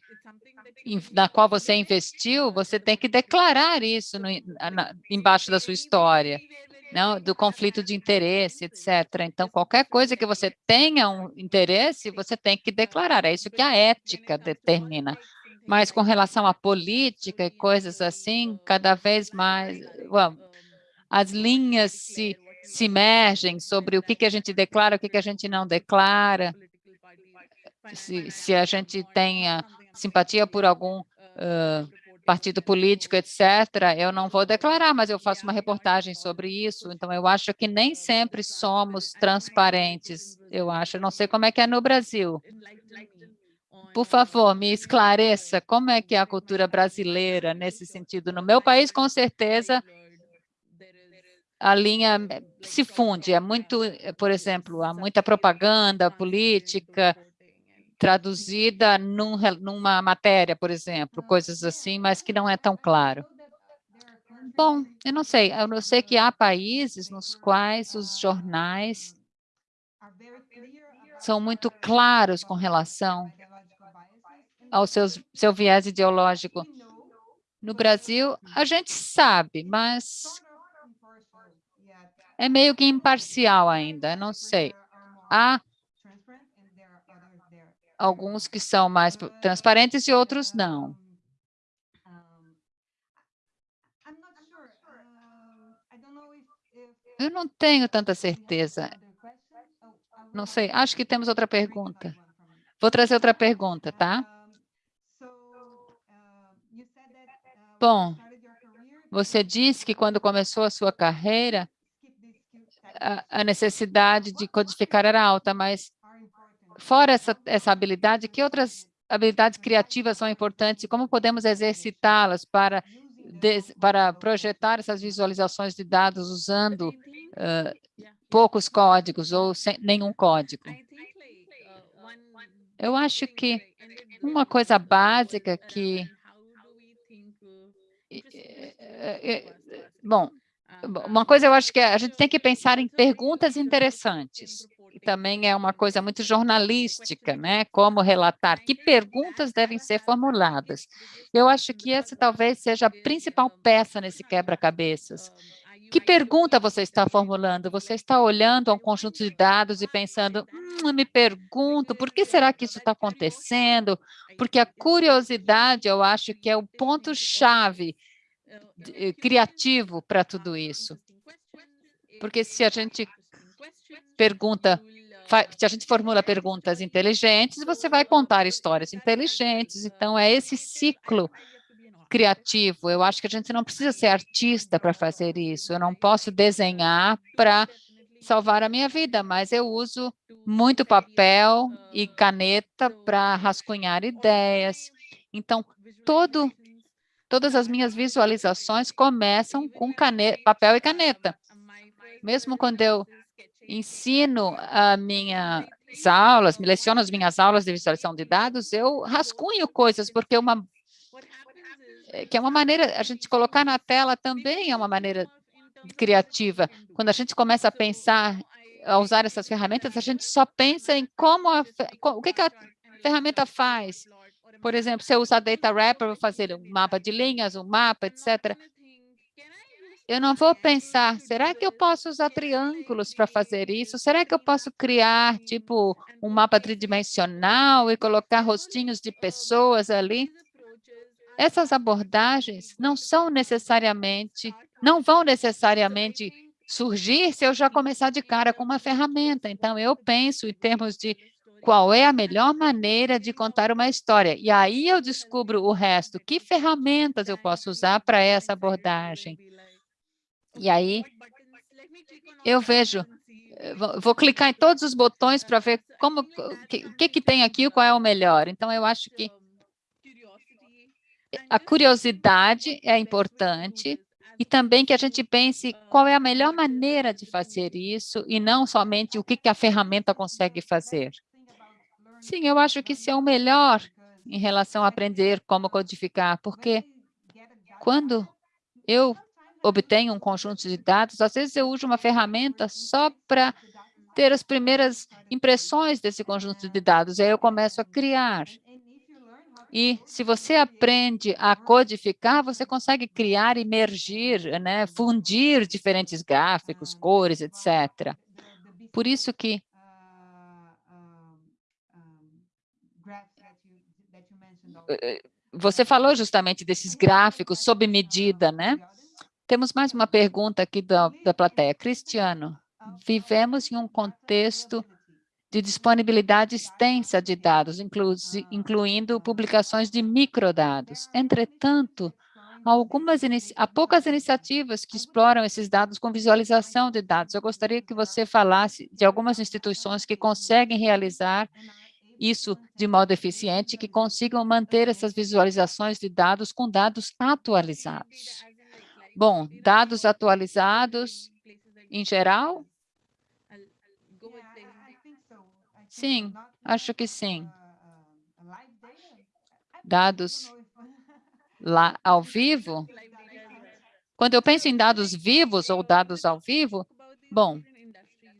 na qual você investiu, você tem que declarar isso no, na, embaixo da sua história, não, do conflito de interesse, etc. Então, qualquer coisa que você tenha um interesse, você tem que declarar. É isso que a ética determina. Mas com relação à política e coisas assim, cada vez mais as linhas se, se mergem sobre o que, que a gente declara, o que, que a gente não declara, se, se a gente tenha simpatia por algum uh, partido político, etc., eu não vou declarar, mas eu faço uma reportagem sobre isso, então eu acho que nem sempre somos transparentes, eu acho, não sei como é que é no Brasil. Por favor, me esclareça como é que é a cultura brasileira nesse sentido. No meu país, com certeza, a linha se funde. É muito, por exemplo, há muita propaganda política traduzida num, numa matéria, por exemplo, coisas assim, mas que não é tão claro. Bom, eu não sei. Eu sei que há países nos quais os jornais são muito claros com relação ao seus, seu viés ideológico. No Brasil, a gente sabe, mas é meio que imparcial ainda, não sei. Há alguns que são mais transparentes e outros não. Eu não tenho tanta certeza. Não sei, acho que temos outra pergunta. Vou trazer outra pergunta, tá? Bom, você disse que quando começou a sua carreira, a, a necessidade de codificar era alta, mas fora essa, essa habilidade, que outras habilidades criativas são importantes e como podemos exercitá-las para, para projetar essas visualizações de dados usando uh, poucos códigos ou sem, nenhum código? Eu acho que uma coisa básica que Bom, uma coisa eu acho que a gente tem que pensar em perguntas interessantes, também é uma coisa muito jornalística, né? Como relatar, que perguntas devem ser formuladas. Eu acho que essa talvez seja a principal peça nesse quebra-cabeças. Que pergunta você está formulando? Você está olhando a um conjunto de dados e pensando, hum, me pergunto, por que será que isso está acontecendo? Porque a curiosidade, eu acho que é o ponto-chave eh, criativo para tudo isso. Porque se a gente pergunta, se a gente formula perguntas inteligentes, você vai contar histórias inteligentes. Então, é esse ciclo criativo. Eu acho que a gente não precisa ser artista para fazer isso. Eu não posso desenhar para salvar a minha vida, mas eu uso muito papel e caneta para rascunhar ideias. Então, todo Todas as minhas visualizações começam com caneta, papel e caneta. Mesmo quando eu ensino as minhas aulas, me leciono as minhas aulas de visualização de dados, eu rascunho coisas, porque uma eh, que é uma maneira, a gente colocar na tela também é uma maneira criativa. Quando a gente começa a pensar, a usar essas ferramentas, a gente só pensa em como, a, o que, que a ferramenta faz, por exemplo, se eu usar Data Wrapper, vou fazer um mapa de linhas, um mapa, etc. Eu não vou pensar, será que eu posso usar triângulos para fazer isso? Será que eu posso criar, tipo, um mapa tridimensional e colocar rostinhos de pessoas ali? Essas abordagens não são necessariamente, não vão necessariamente surgir se eu já começar de cara com uma ferramenta. Então, eu penso em termos de qual é a melhor maneira de contar uma história. E aí eu descubro o resto, que ferramentas eu posso usar para essa abordagem. E aí eu vejo, eh, vou clicar em todos os botões para ver como, o que, que, que tem aqui, qual é o melhor. Então, eu acho que a curiosidade é importante e também que a gente pense qual é a melhor maneira de fazer isso e não somente o que, que a ferramenta consegue fazer. Sim, eu acho que isso é o melhor em relação a aprender como codificar, porque quando eu obtenho um conjunto de dados, às vezes eu uso uma ferramenta só para ter as primeiras impressões desse conjunto de dados, e aí eu começo a criar. E se você aprende a codificar, você consegue criar, emergir, né, fundir diferentes gráficos, cores, etc. Por isso que eh, eh, você falou justamente desses gráficos sob medida, né? Temos mais uma pergunta aqui da, da plateia. Cristiano, vivemos em um contexto de disponibilidade extensa de dados, inclu incluindo publicações de microdados. Entretanto, algumas há poucas iniciativas que exploram esses dados com visualização de dados. Eu gostaria que você falasse de algumas instituições que conseguem realizar isso de modo eficiente, que consigam manter essas visualizações de dados com dados atualizados. Bom, dados atualizados em geral? Sim, acho que sim. Dados lá ao vivo? Quando eu penso em dados vivos ou dados ao vivo, bom,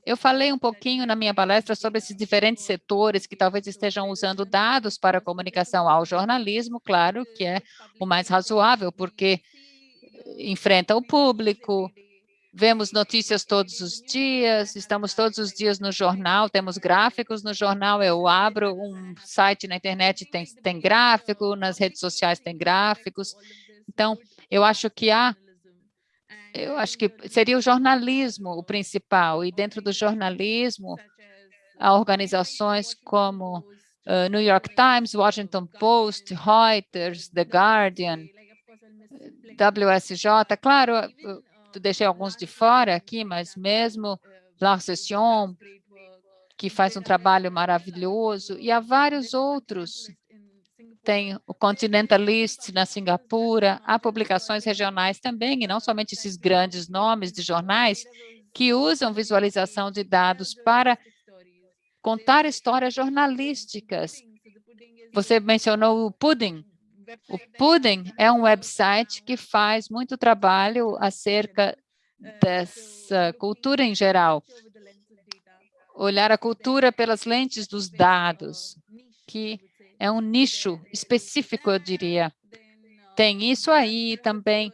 eu falei um pouquinho na minha palestra sobre esses diferentes setores que talvez estejam usando dados para comunicação ao jornalismo, claro que é o mais razoável, porque enfrenta o público, vemos notícias todos os dias, estamos todos os dias no jornal, temos gráficos no jornal, eu abro um site na internet, tem, tem gráfico, nas redes sociais tem gráficos. Então, eu acho que há, eu acho que seria o jornalismo o principal, e dentro do jornalismo, há organizações como uh, New York Times, Washington Post, Reuters, The Guardian, WSJ, claro, eu deixei alguns de fora aqui, mas mesmo La Session, que faz um trabalho maravilhoso, e há vários outros. Tem o Continentalist na Singapura, há publicações regionais também, e não somente esses grandes nomes de jornais, que usam visualização de dados para contar histórias jornalísticas. Você mencionou o Pudding, o Pudding é um website que faz muito trabalho acerca dessa cultura em geral. Olhar a cultura pelas lentes dos dados, que é um nicho específico, eu diria. Tem isso aí também.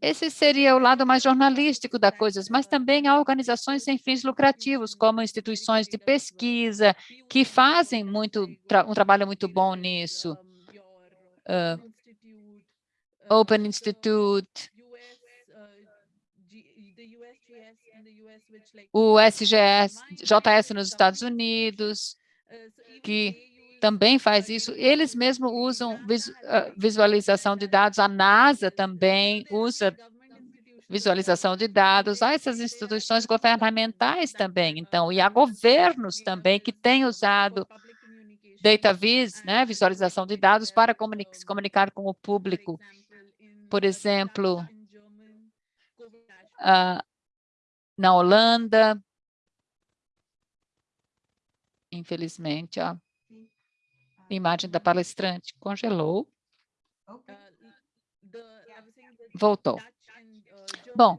Esse seria o lado mais jornalístico da coisa, mas também há organizações sem fins lucrativos, como instituições de pesquisa, que fazem muito, um trabalho muito bom nisso uh, Open Institute, o SGS, JS nos Estados Unidos, que também faz isso. Eles mesmos usam visualização de dados, a NASA também usa visualização de dados, há essas instituições governamentais também, então, e há governos também que têm usado data vis, né, visualização de dados para comunicar, se comunicar com o público. Por exemplo, uh, na Holanda, infelizmente, a imagem da palestrante congelou. Voltou. Bom,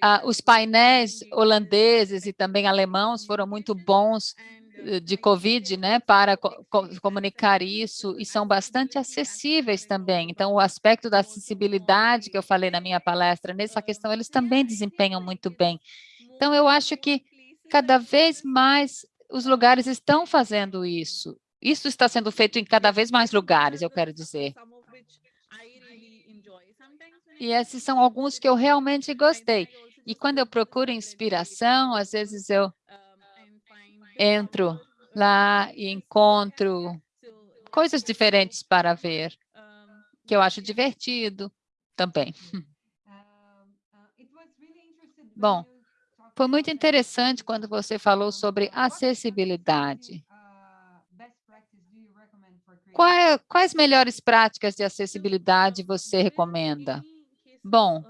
ah, os painéis holandeses e também alemãos foram muito bons de Covid, né, para co comunicar isso, e são bastante acessíveis também. Então, o aspecto da acessibilidade que eu falei na minha palestra, nessa questão, eles também desempenham muito bem. Então, eu acho que cada vez mais os lugares estão fazendo isso. Isso está sendo feito em cada vez mais lugares, eu quero dizer. E esses são alguns que eu realmente gostei. E quando eu procuro inspiração, às vezes eu entro lá e encontro coisas diferentes para ver, que eu acho divertido também. Bom, foi muito interessante quando você falou sobre acessibilidade. Quais, quais melhores práticas de acessibilidade você recomenda? Bom,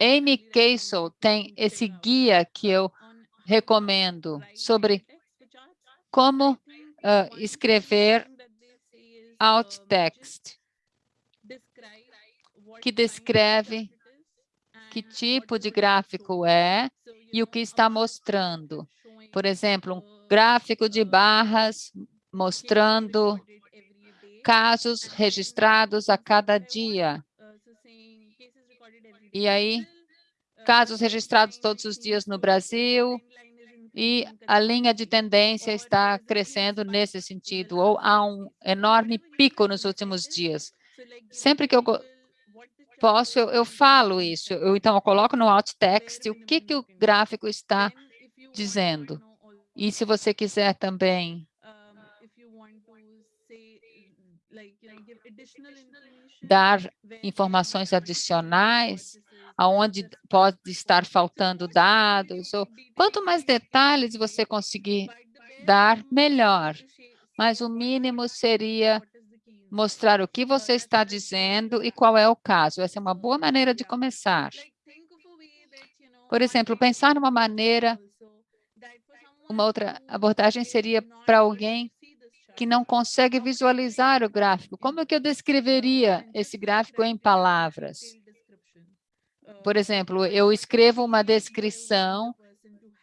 Amy Castle tem esse guia que eu recomendo sobre como uh, escrever alt text, que descreve que tipo de gráfico é e o que está mostrando. Por exemplo, um gráfico de barras mostrando casos registrados a cada dia. E aí, casos registrados todos os dias no Brasil, e a linha de tendência está crescendo nesse sentido, ou há um enorme pico nos últimos dias. Sempre que eu posso, eu, eu falo isso. Eu, então, eu coloco no alt text o que, que o gráfico está dizendo. E se você quiser também dar informações adicionais, aonde pode estar faltando dados, ou quanto mais detalhes você conseguir dar, melhor. Mas o mínimo seria mostrar o que você está dizendo e qual é o caso. Essa é uma boa maneira de começar. Por exemplo, pensar numa maneira, uma outra abordagem seria para alguém que não consegue visualizar o gráfico. Como é que eu descreveria esse gráfico em palavras? Por exemplo, eu escrevo uma descrição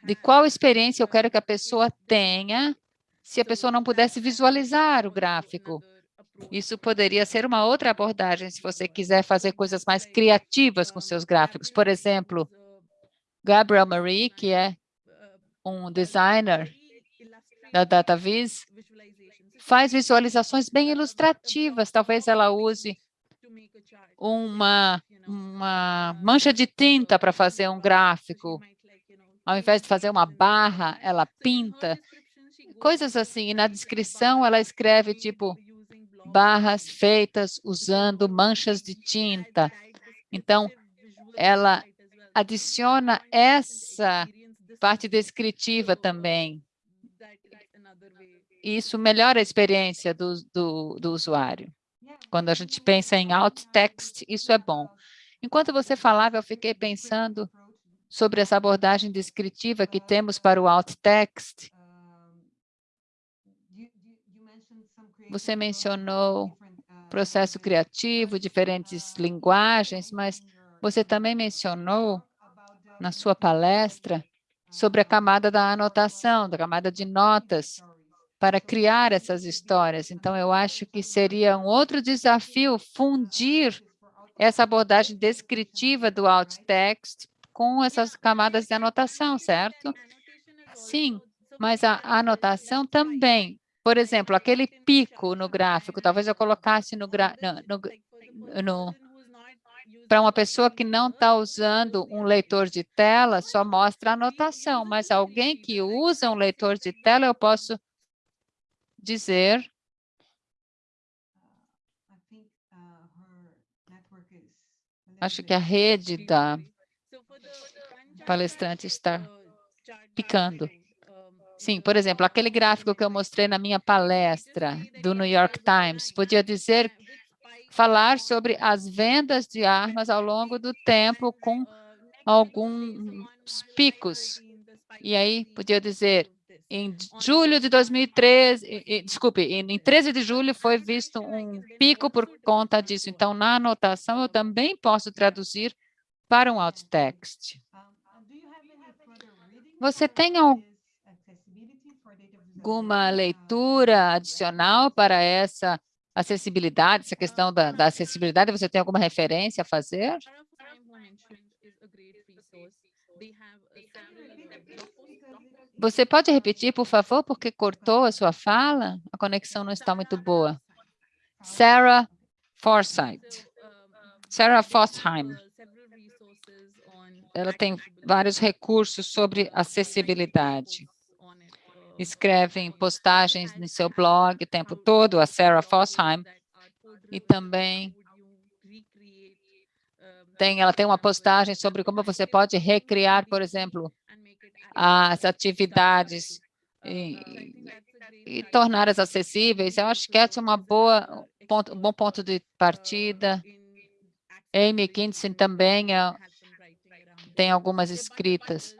de qual experiência eu quero que a pessoa tenha se a pessoa não pudesse visualizar o gráfico. Isso poderia ser uma outra abordagem se você quiser fazer coisas mais criativas com seus gráficos. Por exemplo, Gabriel Marie, que é um designer da DataVis, faz visualizações bem ilustrativas. Talvez ela use uma, uma mancha de tinta para fazer um gráfico. Ao invés de fazer uma barra, ela pinta. Coisas assim. E na descrição, ela escreve, tipo, barras feitas usando manchas de tinta. Então, ela adiciona essa parte descritiva também isso melhora a experiência do, do, do usuário. Quando a gente pensa em alt text, isso é bom. Enquanto você falava, eu fiquei pensando sobre essa abordagem descritiva que temos para o alt text. Você mencionou processo criativo, diferentes linguagens, mas você também mencionou na sua palestra sobre a camada da anotação, da camada de notas, para criar essas histórias. Então, eu acho que seria um outro desafio fundir essa abordagem descritiva do alt text com essas camadas de anotação, certo? Sim, mas a anotação também. Por exemplo, aquele pico no gráfico, talvez eu colocasse no, no, no, para uma pessoa que não está usando um leitor de tela, só mostra a anotação, mas alguém que usa um leitor de tela, eu posso dizer acho que a rede da palestrante está picando. Sim, por exemplo, aquele gráfico que eu mostrei na minha palestra do New York Times, podia dizer, falar sobre as vendas de armas ao longo do tempo com alguns picos. E aí, podia dizer, em julho de 2013, desculpe, em 13 de julho foi visto um pico por conta disso. Então, na anotação, eu também posso traduzir para um alt text. Você tem alguma leitura adicional para essa acessibilidade, essa questão da, da acessibilidade? Você tem alguma referência a fazer? Você pode repetir, por favor, porque cortou a sua fala? A conexão não está muito boa. Sarah Forsyth. Sarah Fossheim. Ela tem vários recursos sobre acessibilidade. Escrevem postagens no seu blog o tempo todo, a Sarah Fossheim, e também tem, ela tem uma postagem sobre como você pode recriar, por exemplo, as atividades e, e torná-las acessíveis. Eu acho que essa é uma boa ponto, um bom ponto de partida. Amy Kinson também é, tem algumas escritas.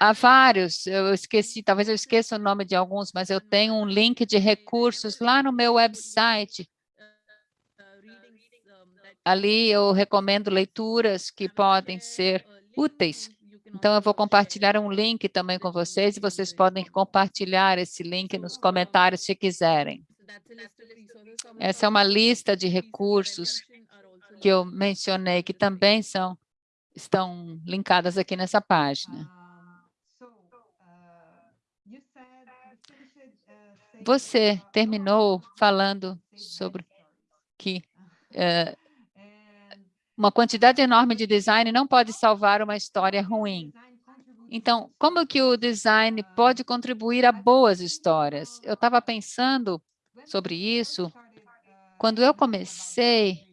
Há vários, eu esqueci, talvez eu esqueça o nome de alguns, mas eu tenho um link de recursos lá no meu website. Ali eu recomendo leituras que podem ser úteis. Então, eu vou compartilhar um link também com vocês e vocês podem compartilhar esse link nos comentários se quiserem. Essa é uma lista de recursos que eu mencionei, que também são, estão linkadas aqui nessa página. Você terminou falando sobre que uh, uma quantidade enorme de design não pode salvar uma história ruim. Então, como que o design pode contribuir a boas histórias? Eu estava pensando sobre isso quando eu comecei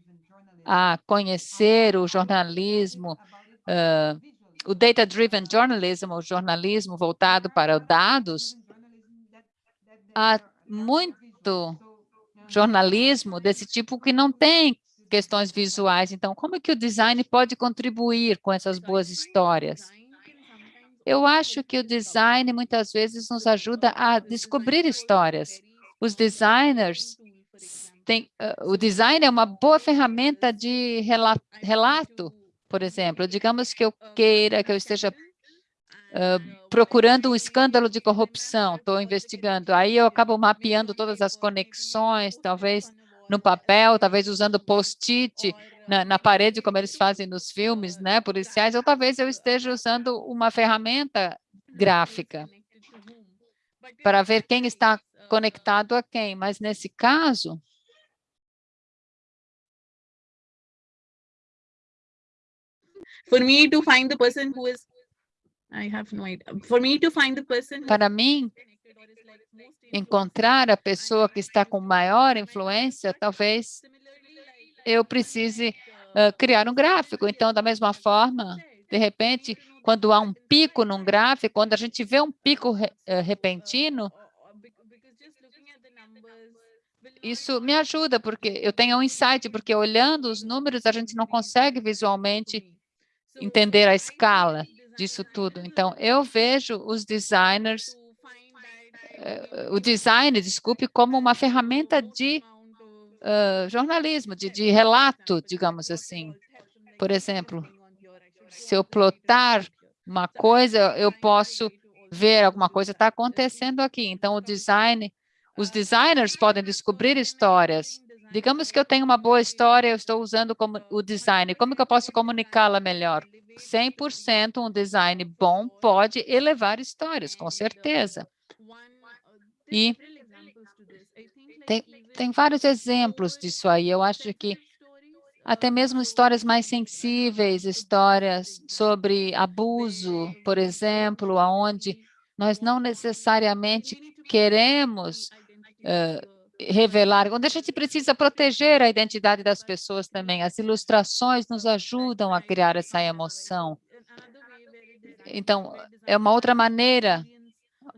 a conhecer o jornalismo, uh, o data-driven journalism, o jornalismo voltado para dados, há muito jornalismo desse tipo que não tem questões visuais. Então, como é que o design pode contribuir com essas boas histórias? Eu acho que o design muitas vezes nos ajuda a descobrir histórias. Os designers têm, uh, o design é uma boa ferramenta de relato, relato, por exemplo. Digamos que eu queira, que eu esteja uh, procurando um escândalo de corrupção, estou investigando. Aí eu acabo mapeando todas as conexões, talvez no papel, talvez usando post-it na, na, parede, como eles fazem nos filmes né, policiais, ou talvez eu esteja usando uma ferramenta gráfica para ver quem está conectado a quem. Mas, nesse caso, for me to find the person who is I have no idea. For me to find the person para mim encontrar a pessoa que está com maior influência, talvez eu precise uh, criar um gráfico. Então, da mesma forma, de repente, quando há um pico num gráfico, quando a gente vê um pico re, uh, repentino, isso me ajuda, porque eu tenho um insight, porque olhando os números, a gente não consegue visualmente entender a escala disso tudo. Então, eu vejo os designers o design, desculpe, como uma ferramenta de uh, jornalismo, de, de relato, digamos assim. Por exemplo, se eu plotar uma coisa, eu posso ver alguma coisa está acontecendo aqui. Então, o design, os designers podem descobrir histórias. Digamos que eu tenho uma boa história, eu estou usando como o design. Como que eu posso comunicá-la melhor? 100% um design bom pode elevar histórias, com certeza. E tem, tem vários exemplos disso aí. Eu acho que até mesmo histórias mais sensíveis, histórias sobre abuso, por exemplo, aonde nós não necessariamente queremos uh, revelar, onde a gente precisa proteger a identidade das pessoas também. As ilustrações nos ajudam a criar essa emoção. Então, é uma outra maneira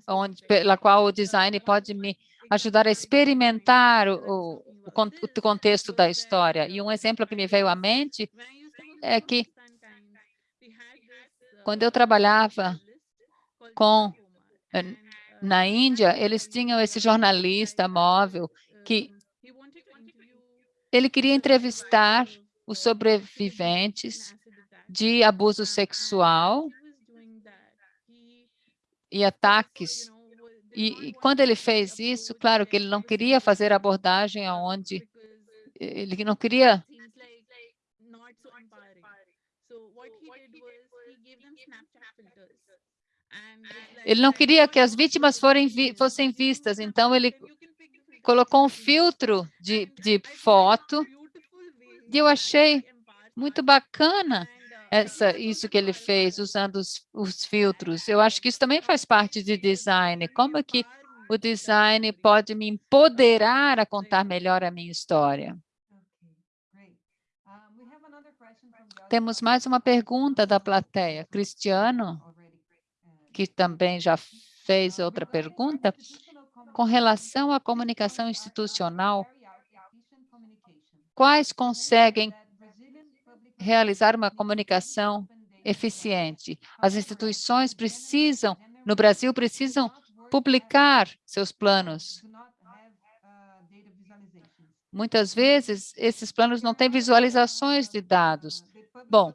onde, pela qual o design pode me ajudar a experimentar o, o, o contexto da história. E um exemplo que me veio à mente é que quando eu trabalhava com eh, na Índia, eles tinham esse jornalista móvel que ele queria entrevistar os sobreviventes de abuso sexual e ataques. E, e, quando ele fez isso, claro que ele não queria fazer abordagem aonde ele não queria ele não queria que as vítimas vi, fossem vistas, então ele colocou um filtro de, de foto e eu achei muito bacana essa, isso que ele fez usando os, os filtros. Eu acho que isso também faz parte de design. Como é que o design pode me empoderar a contar melhor a minha história? Temos mais uma pergunta da plateia. Cristiano, que também já fez outra pergunta, com relação à comunicação institucional, quais conseguem realizar uma comunicação eficiente? As instituições precisam, no Brasil, precisam publicar seus planos. Muitas vezes, esses planos não têm visualizações de dados. Bom,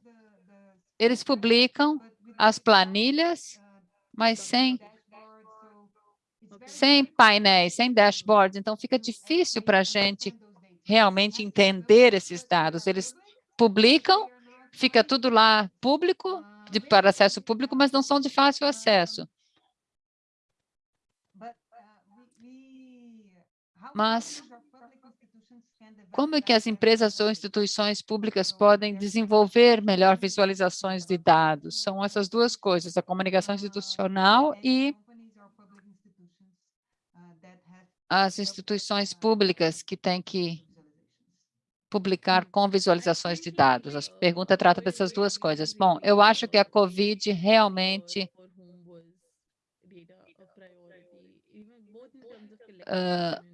eles publicam as planilhas, mas sem, sem painéis, sem dashboards. Então, fica difícil para a gente realmente entender esses dados. Eles publicam, fica tudo lá público, de, para acesso público, mas não são de fácil acesso. Mas como é que as empresas ou instituições públicas podem desenvolver melhor visualizações de dados? São essas duas coisas, a comunicação institucional e as instituições públicas que têm que publicar com visualizações de dados. A pergunta trata dessas duas coisas. Bom, eu acho que a COVID realmente uh,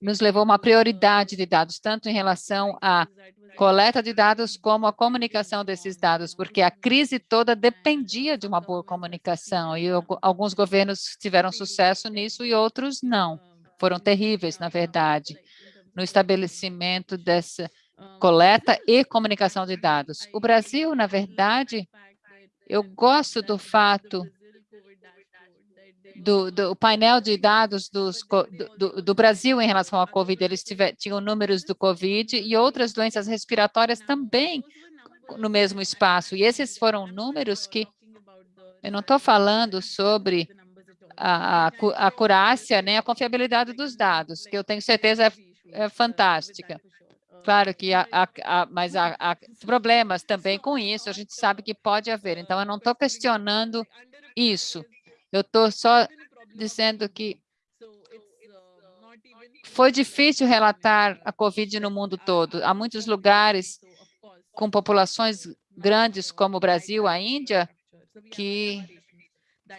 nos levou a uma prioridade de dados, tanto em relação à coleta de dados como a comunicação desses dados, porque a crise toda dependia de uma boa comunicação e alguns governos tiveram sucesso nisso e outros não. Foram terríveis, na verdade, no estabelecimento dessa coleta e comunicação de dados. O Brasil, na verdade, eu gosto do fato do, do, painel de dados dos, do, do, Brasil em relação à Covid, eles tiver, tinham números do Covid e outras doenças respiratórias também no mesmo espaço. E esses foram números que eu não estou falando sobre a, a, a curácia nem a confiabilidade dos dados, que eu tenho certeza é, é fantástica. Claro que há, há, mas há, há, problemas também com isso, a gente sabe que pode haver. Então, eu não estou questionando isso. Eu estou só dizendo que foi difícil relatar a Covid no mundo todo. Há muitos lugares com populações grandes, como o Brasil, a Índia, que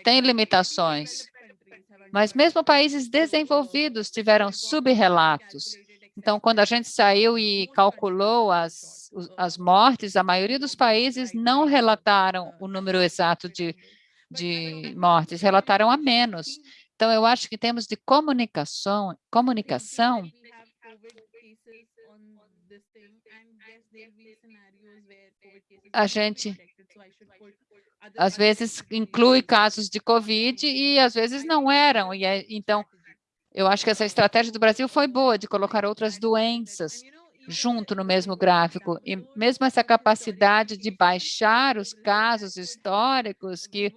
têm limitações. Mas mesmo países desenvolvidos tiveram subrelatos. Então, quando a gente saiu e calculou as, as mortes, a maioria dos países não relataram o número exato de de mortes, relataram a menos. Então, eu acho que temos de comunicação, comunicação a gente às vezes inclui casos de Covid e às vezes não eram. E é, então, eu acho que essa estratégia do Brasil foi boa, de colocar outras doenças junto no mesmo gráfico. E mesmo essa capacidade de baixar os casos históricos que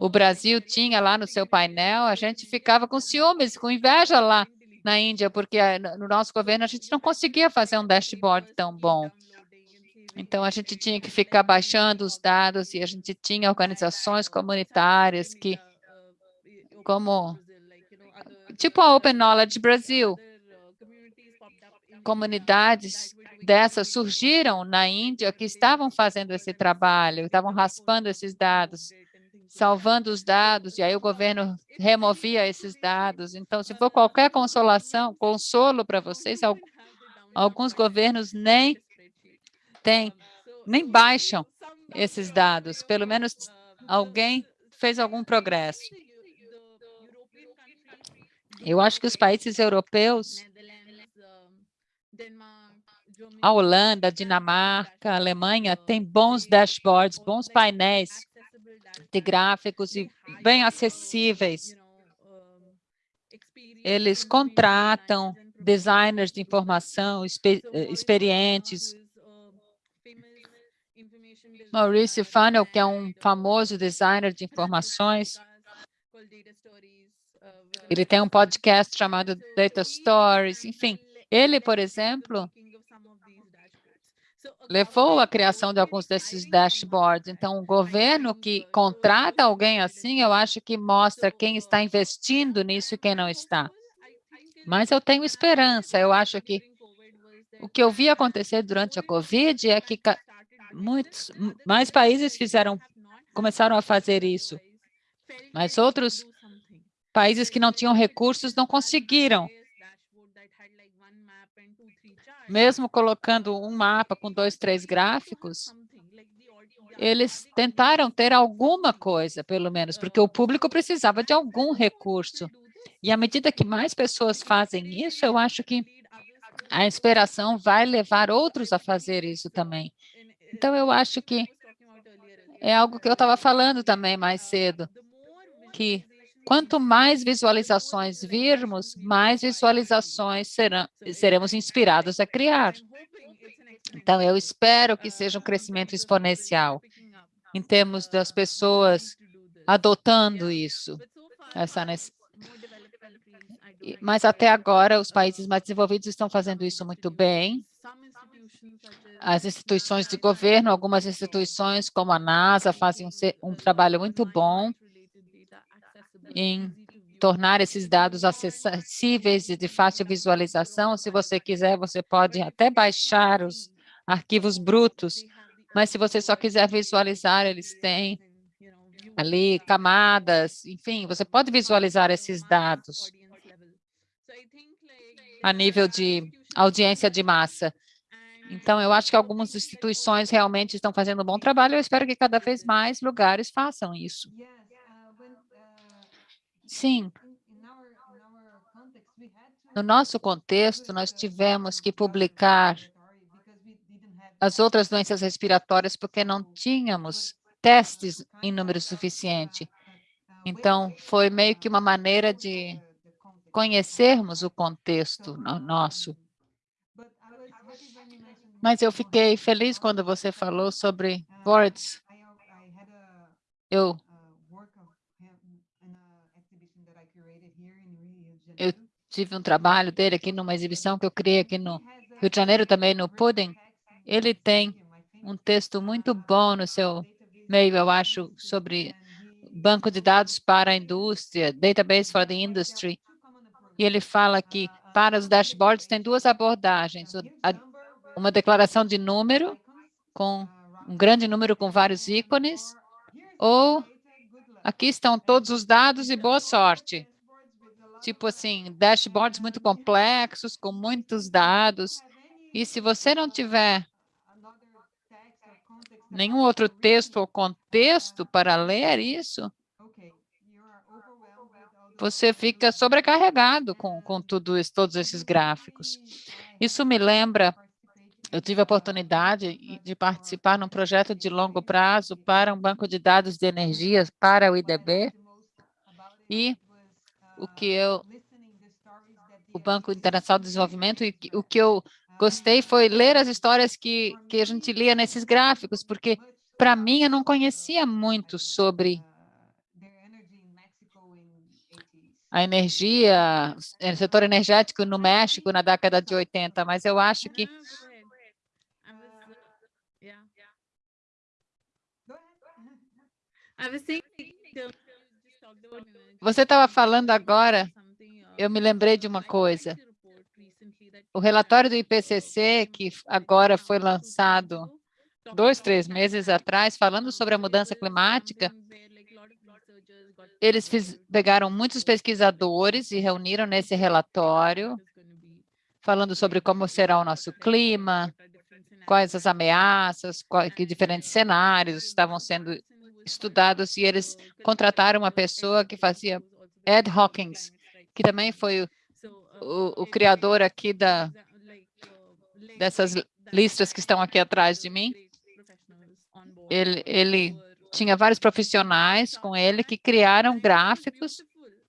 o Brasil tinha lá no seu painel, a gente ficava com ciúmes, com inveja lá na Índia, porque eh, no nosso governo a gente não conseguia fazer um dashboard tão bom. Então, a gente tinha que ficar baixando os dados e a gente tinha organizações comunitárias que, como, tipo a Open Knowledge Brasil, comunidades dessas surgiram na Índia que estavam fazendo esse trabalho, estavam raspando esses dados salvando os dados, e aí o governo removia esses dados. Então, se for qualquer consolação, consolo para vocês, alguns governos nem têm, nem baixam esses dados. Pelo menos alguém fez algum progresso. Eu acho que os países europeus, a Holanda, a Dinamarca, a Alemanha, têm bons dashboards, bons painéis de gráficos e bem acessíveis. Eles contratam designers de informação eh, experientes. Maurice Funnel, que é um famoso designer de informações, Ele tem um podcast chamado Data Stories, enfim. Ele, por exemplo, levou à criação de alguns desses dashboards. Então, o governo que contrata alguém assim, eu acho que mostra quem está investindo nisso e quem não está. Mas eu tenho esperança. Eu acho que o que eu vi acontecer durante a Covid é que muitos mais países fizeram, começaram a fazer isso, mas outros países que não tinham recursos não conseguiram. Mesmo colocando um mapa com dois, três gráficos, eles tentaram ter alguma coisa, pelo menos, porque o público precisava de algum recurso. E à medida que mais pessoas fazem isso, eu acho que a inspiração vai levar outros a fazer isso também. Então, eu acho que é algo que eu estava falando também mais cedo, que quanto mais visualizações virmos, mais visualizações serão, seremos inspirados a criar. Então, eu espero que seja um crescimento exponencial em termos das pessoas adotando isso, essa mas até agora os países mais desenvolvidos estão fazendo isso muito bem. As instituições de governo, algumas instituições como a NASA fazem um, um trabalho muito bom em tornar esses dados acessíveis e de fácil visualização. Se você quiser, você pode até baixar os arquivos brutos, mas se você só quiser visualizar, eles têm ali camadas, enfim, você pode visualizar esses dados a nível de audiência de massa. Então, eu acho que algumas instituições realmente estão fazendo um bom trabalho, eu espero que cada vez mais lugares façam isso. Sim. No nosso contexto, nós tivemos que publicar as outras doenças respiratórias porque não tínhamos testes em número suficiente. Então, foi meio que uma maneira de conhecermos o contexto nosso. Mas eu fiquei feliz quando você falou sobre boards. Eu, eu tive um trabalho dele aqui numa exibição que eu criei aqui no Rio de Janeiro, também no Pudding. Ele tem um texto muito bom no seu meio, eu acho, sobre banco de dados para a indústria, database for the industry. E ele fala que para os dashboards tem duas abordagens, uma declaração de número, com um grande número com vários ícones, ou aqui estão todos os dados e boa sorte. Tipo assim, dashboards muito complexos, com muitos dados. E se você não tiver nenhum outro texto ou contexto para ler isso, você fica sobrecarregado com, com tudo isso, todos esses gráficos. Isso me lembra, eu tive a oportunidade de participar num projeto de longo prazo para um banco de dados de energia para o IDB, e o que eu, o Banco Internacional de Desenvolvimento, e o que eu gostei foi ler as histórias que, que a gente lia nesses gráficos, porque, para mim, eu não conhecia muito sobre a energia, o setor energético no México na década de 80, mas eu acho que você estava falando agora, eu me lembrei de uma coisa. O relatório do IPCC, que agora foi lançado dois, três meses atrás, falando sobre a mudança climática, eles fiz, pegaram muitos pesquisadores e reuniram nesse relatório, falando sobre como será o nosso clima, quais as ameaças, quais, que diferentes cenários estavam sendo estudados, e eles contrataram uma pessoa que fazia, Ed Hawkins, que também foi o, o, o criador aqui da, dessas listas que estão aqui atrás de mim. Ele, ele tinha vários profissionais com ele que criaram gráficos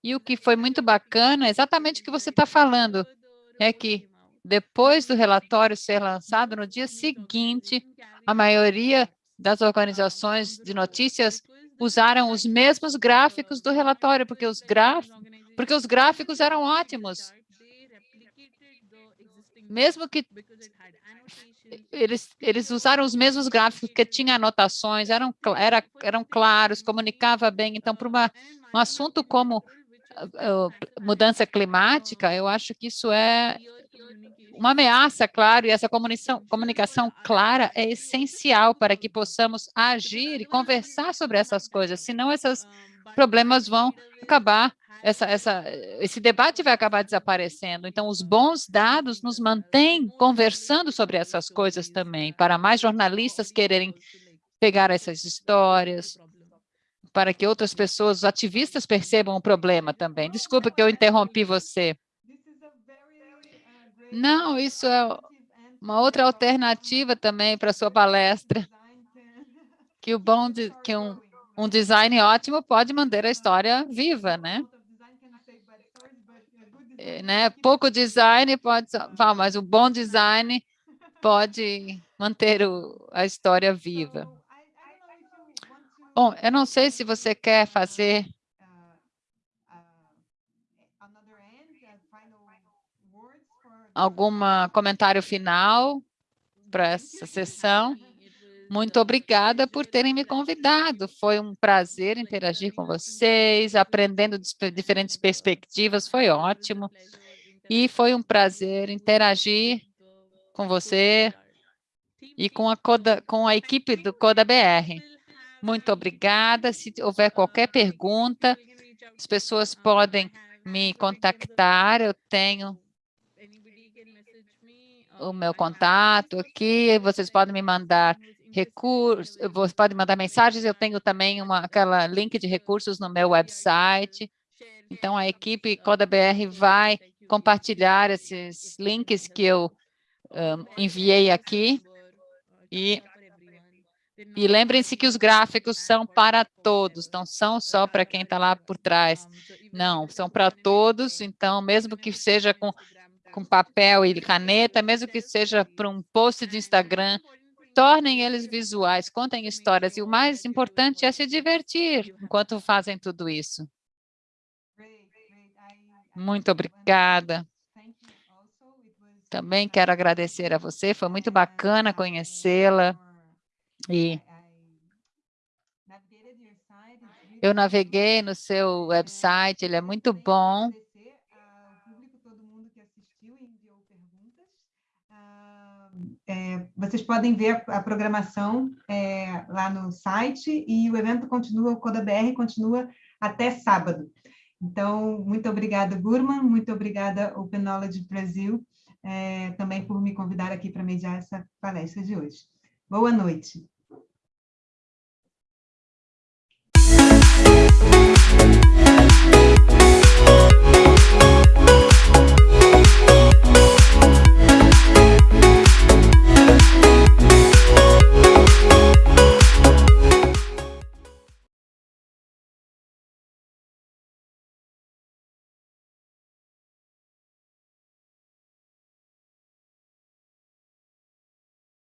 e o que foi muito bacana, exatamente o que você está falando, é que depois do relatório ser lançado, no dia seguinte, a maioria das organizações de notícias usaram os mesmos gráficos do relatório, porque os gráficos, porque os gráficos eram ótimos. Mesmo que eles, eles usaram os mesmos gráficos que tinham anotações, eram, era, eram claros, comunicava bem. Então, para uma, um assunto como uh, mudança climática, eu acho que isso é uma ameaça, claro, e essa comunicação, comunicação clara é essencial para que possamos agir e conversar sobre essas coisas, senão esses problemas vão acabar essa, essa, esse debate vai acabar desaparecendo. Então, os bons dados nos mantêm conversando sobre essas coisas também, para mais jornalistas quererem pegar essas histórias, para que outras pessoas, os ativistas, percebam o problema também. Desculpa que eu interrompi você. Não, isso é uma outra alternativa também para sua palestra, que o bom de, que um, um design ótimo pode manter a história viva, né? Eh, né? Pouco design pode, mas o bom design pode manter o, a história viva. Bom, eu não sei se você quer fazer algum comentário final para essa sessão. Muito obrigada por terem me convidado. Foi um prazer interagir com vocês, aprendendo diferentes perspectivas, foi ótimo. E foi um prazer interagir com você e com a, Coda, com a equipe do Coda BR. Muito obrigada. Se houver qualquer pergunta, as pessoas podem me contactar. Eu tenho o meu contato aqui. Vocês podem me mandar recursos, você pode mandar mensagens, eu tenho também uma, aquela link de recursos no meu website. Então, a equipe CodaBR vai compartilhar esses links que eu um, enviei aqui. E, e lembrem-se que os gráficos são para todos, não são só para quem está lá por trás. Não, são para todos, então, mesmo que seja com, com papel e caneta, mesmo que seja para um post de Instagram, tornem eles visuais, contem histórias, e o mais importante é se divertir enquanto fazem tudo isso. Muito obrigada. Também quero agradecer a você, foi muito bacana conhecê-la. E eu naveguei no seu website, ele é muito bom. Vocês podem ver a, a programação é, lá no site e o evento continua, o Coda BR continua até sábado. Então, muito obrigada, Gurman, muito obrigada, Open Brasil, é, também por me convidar aqui para mediar essa palestra de hoje. Boa noite.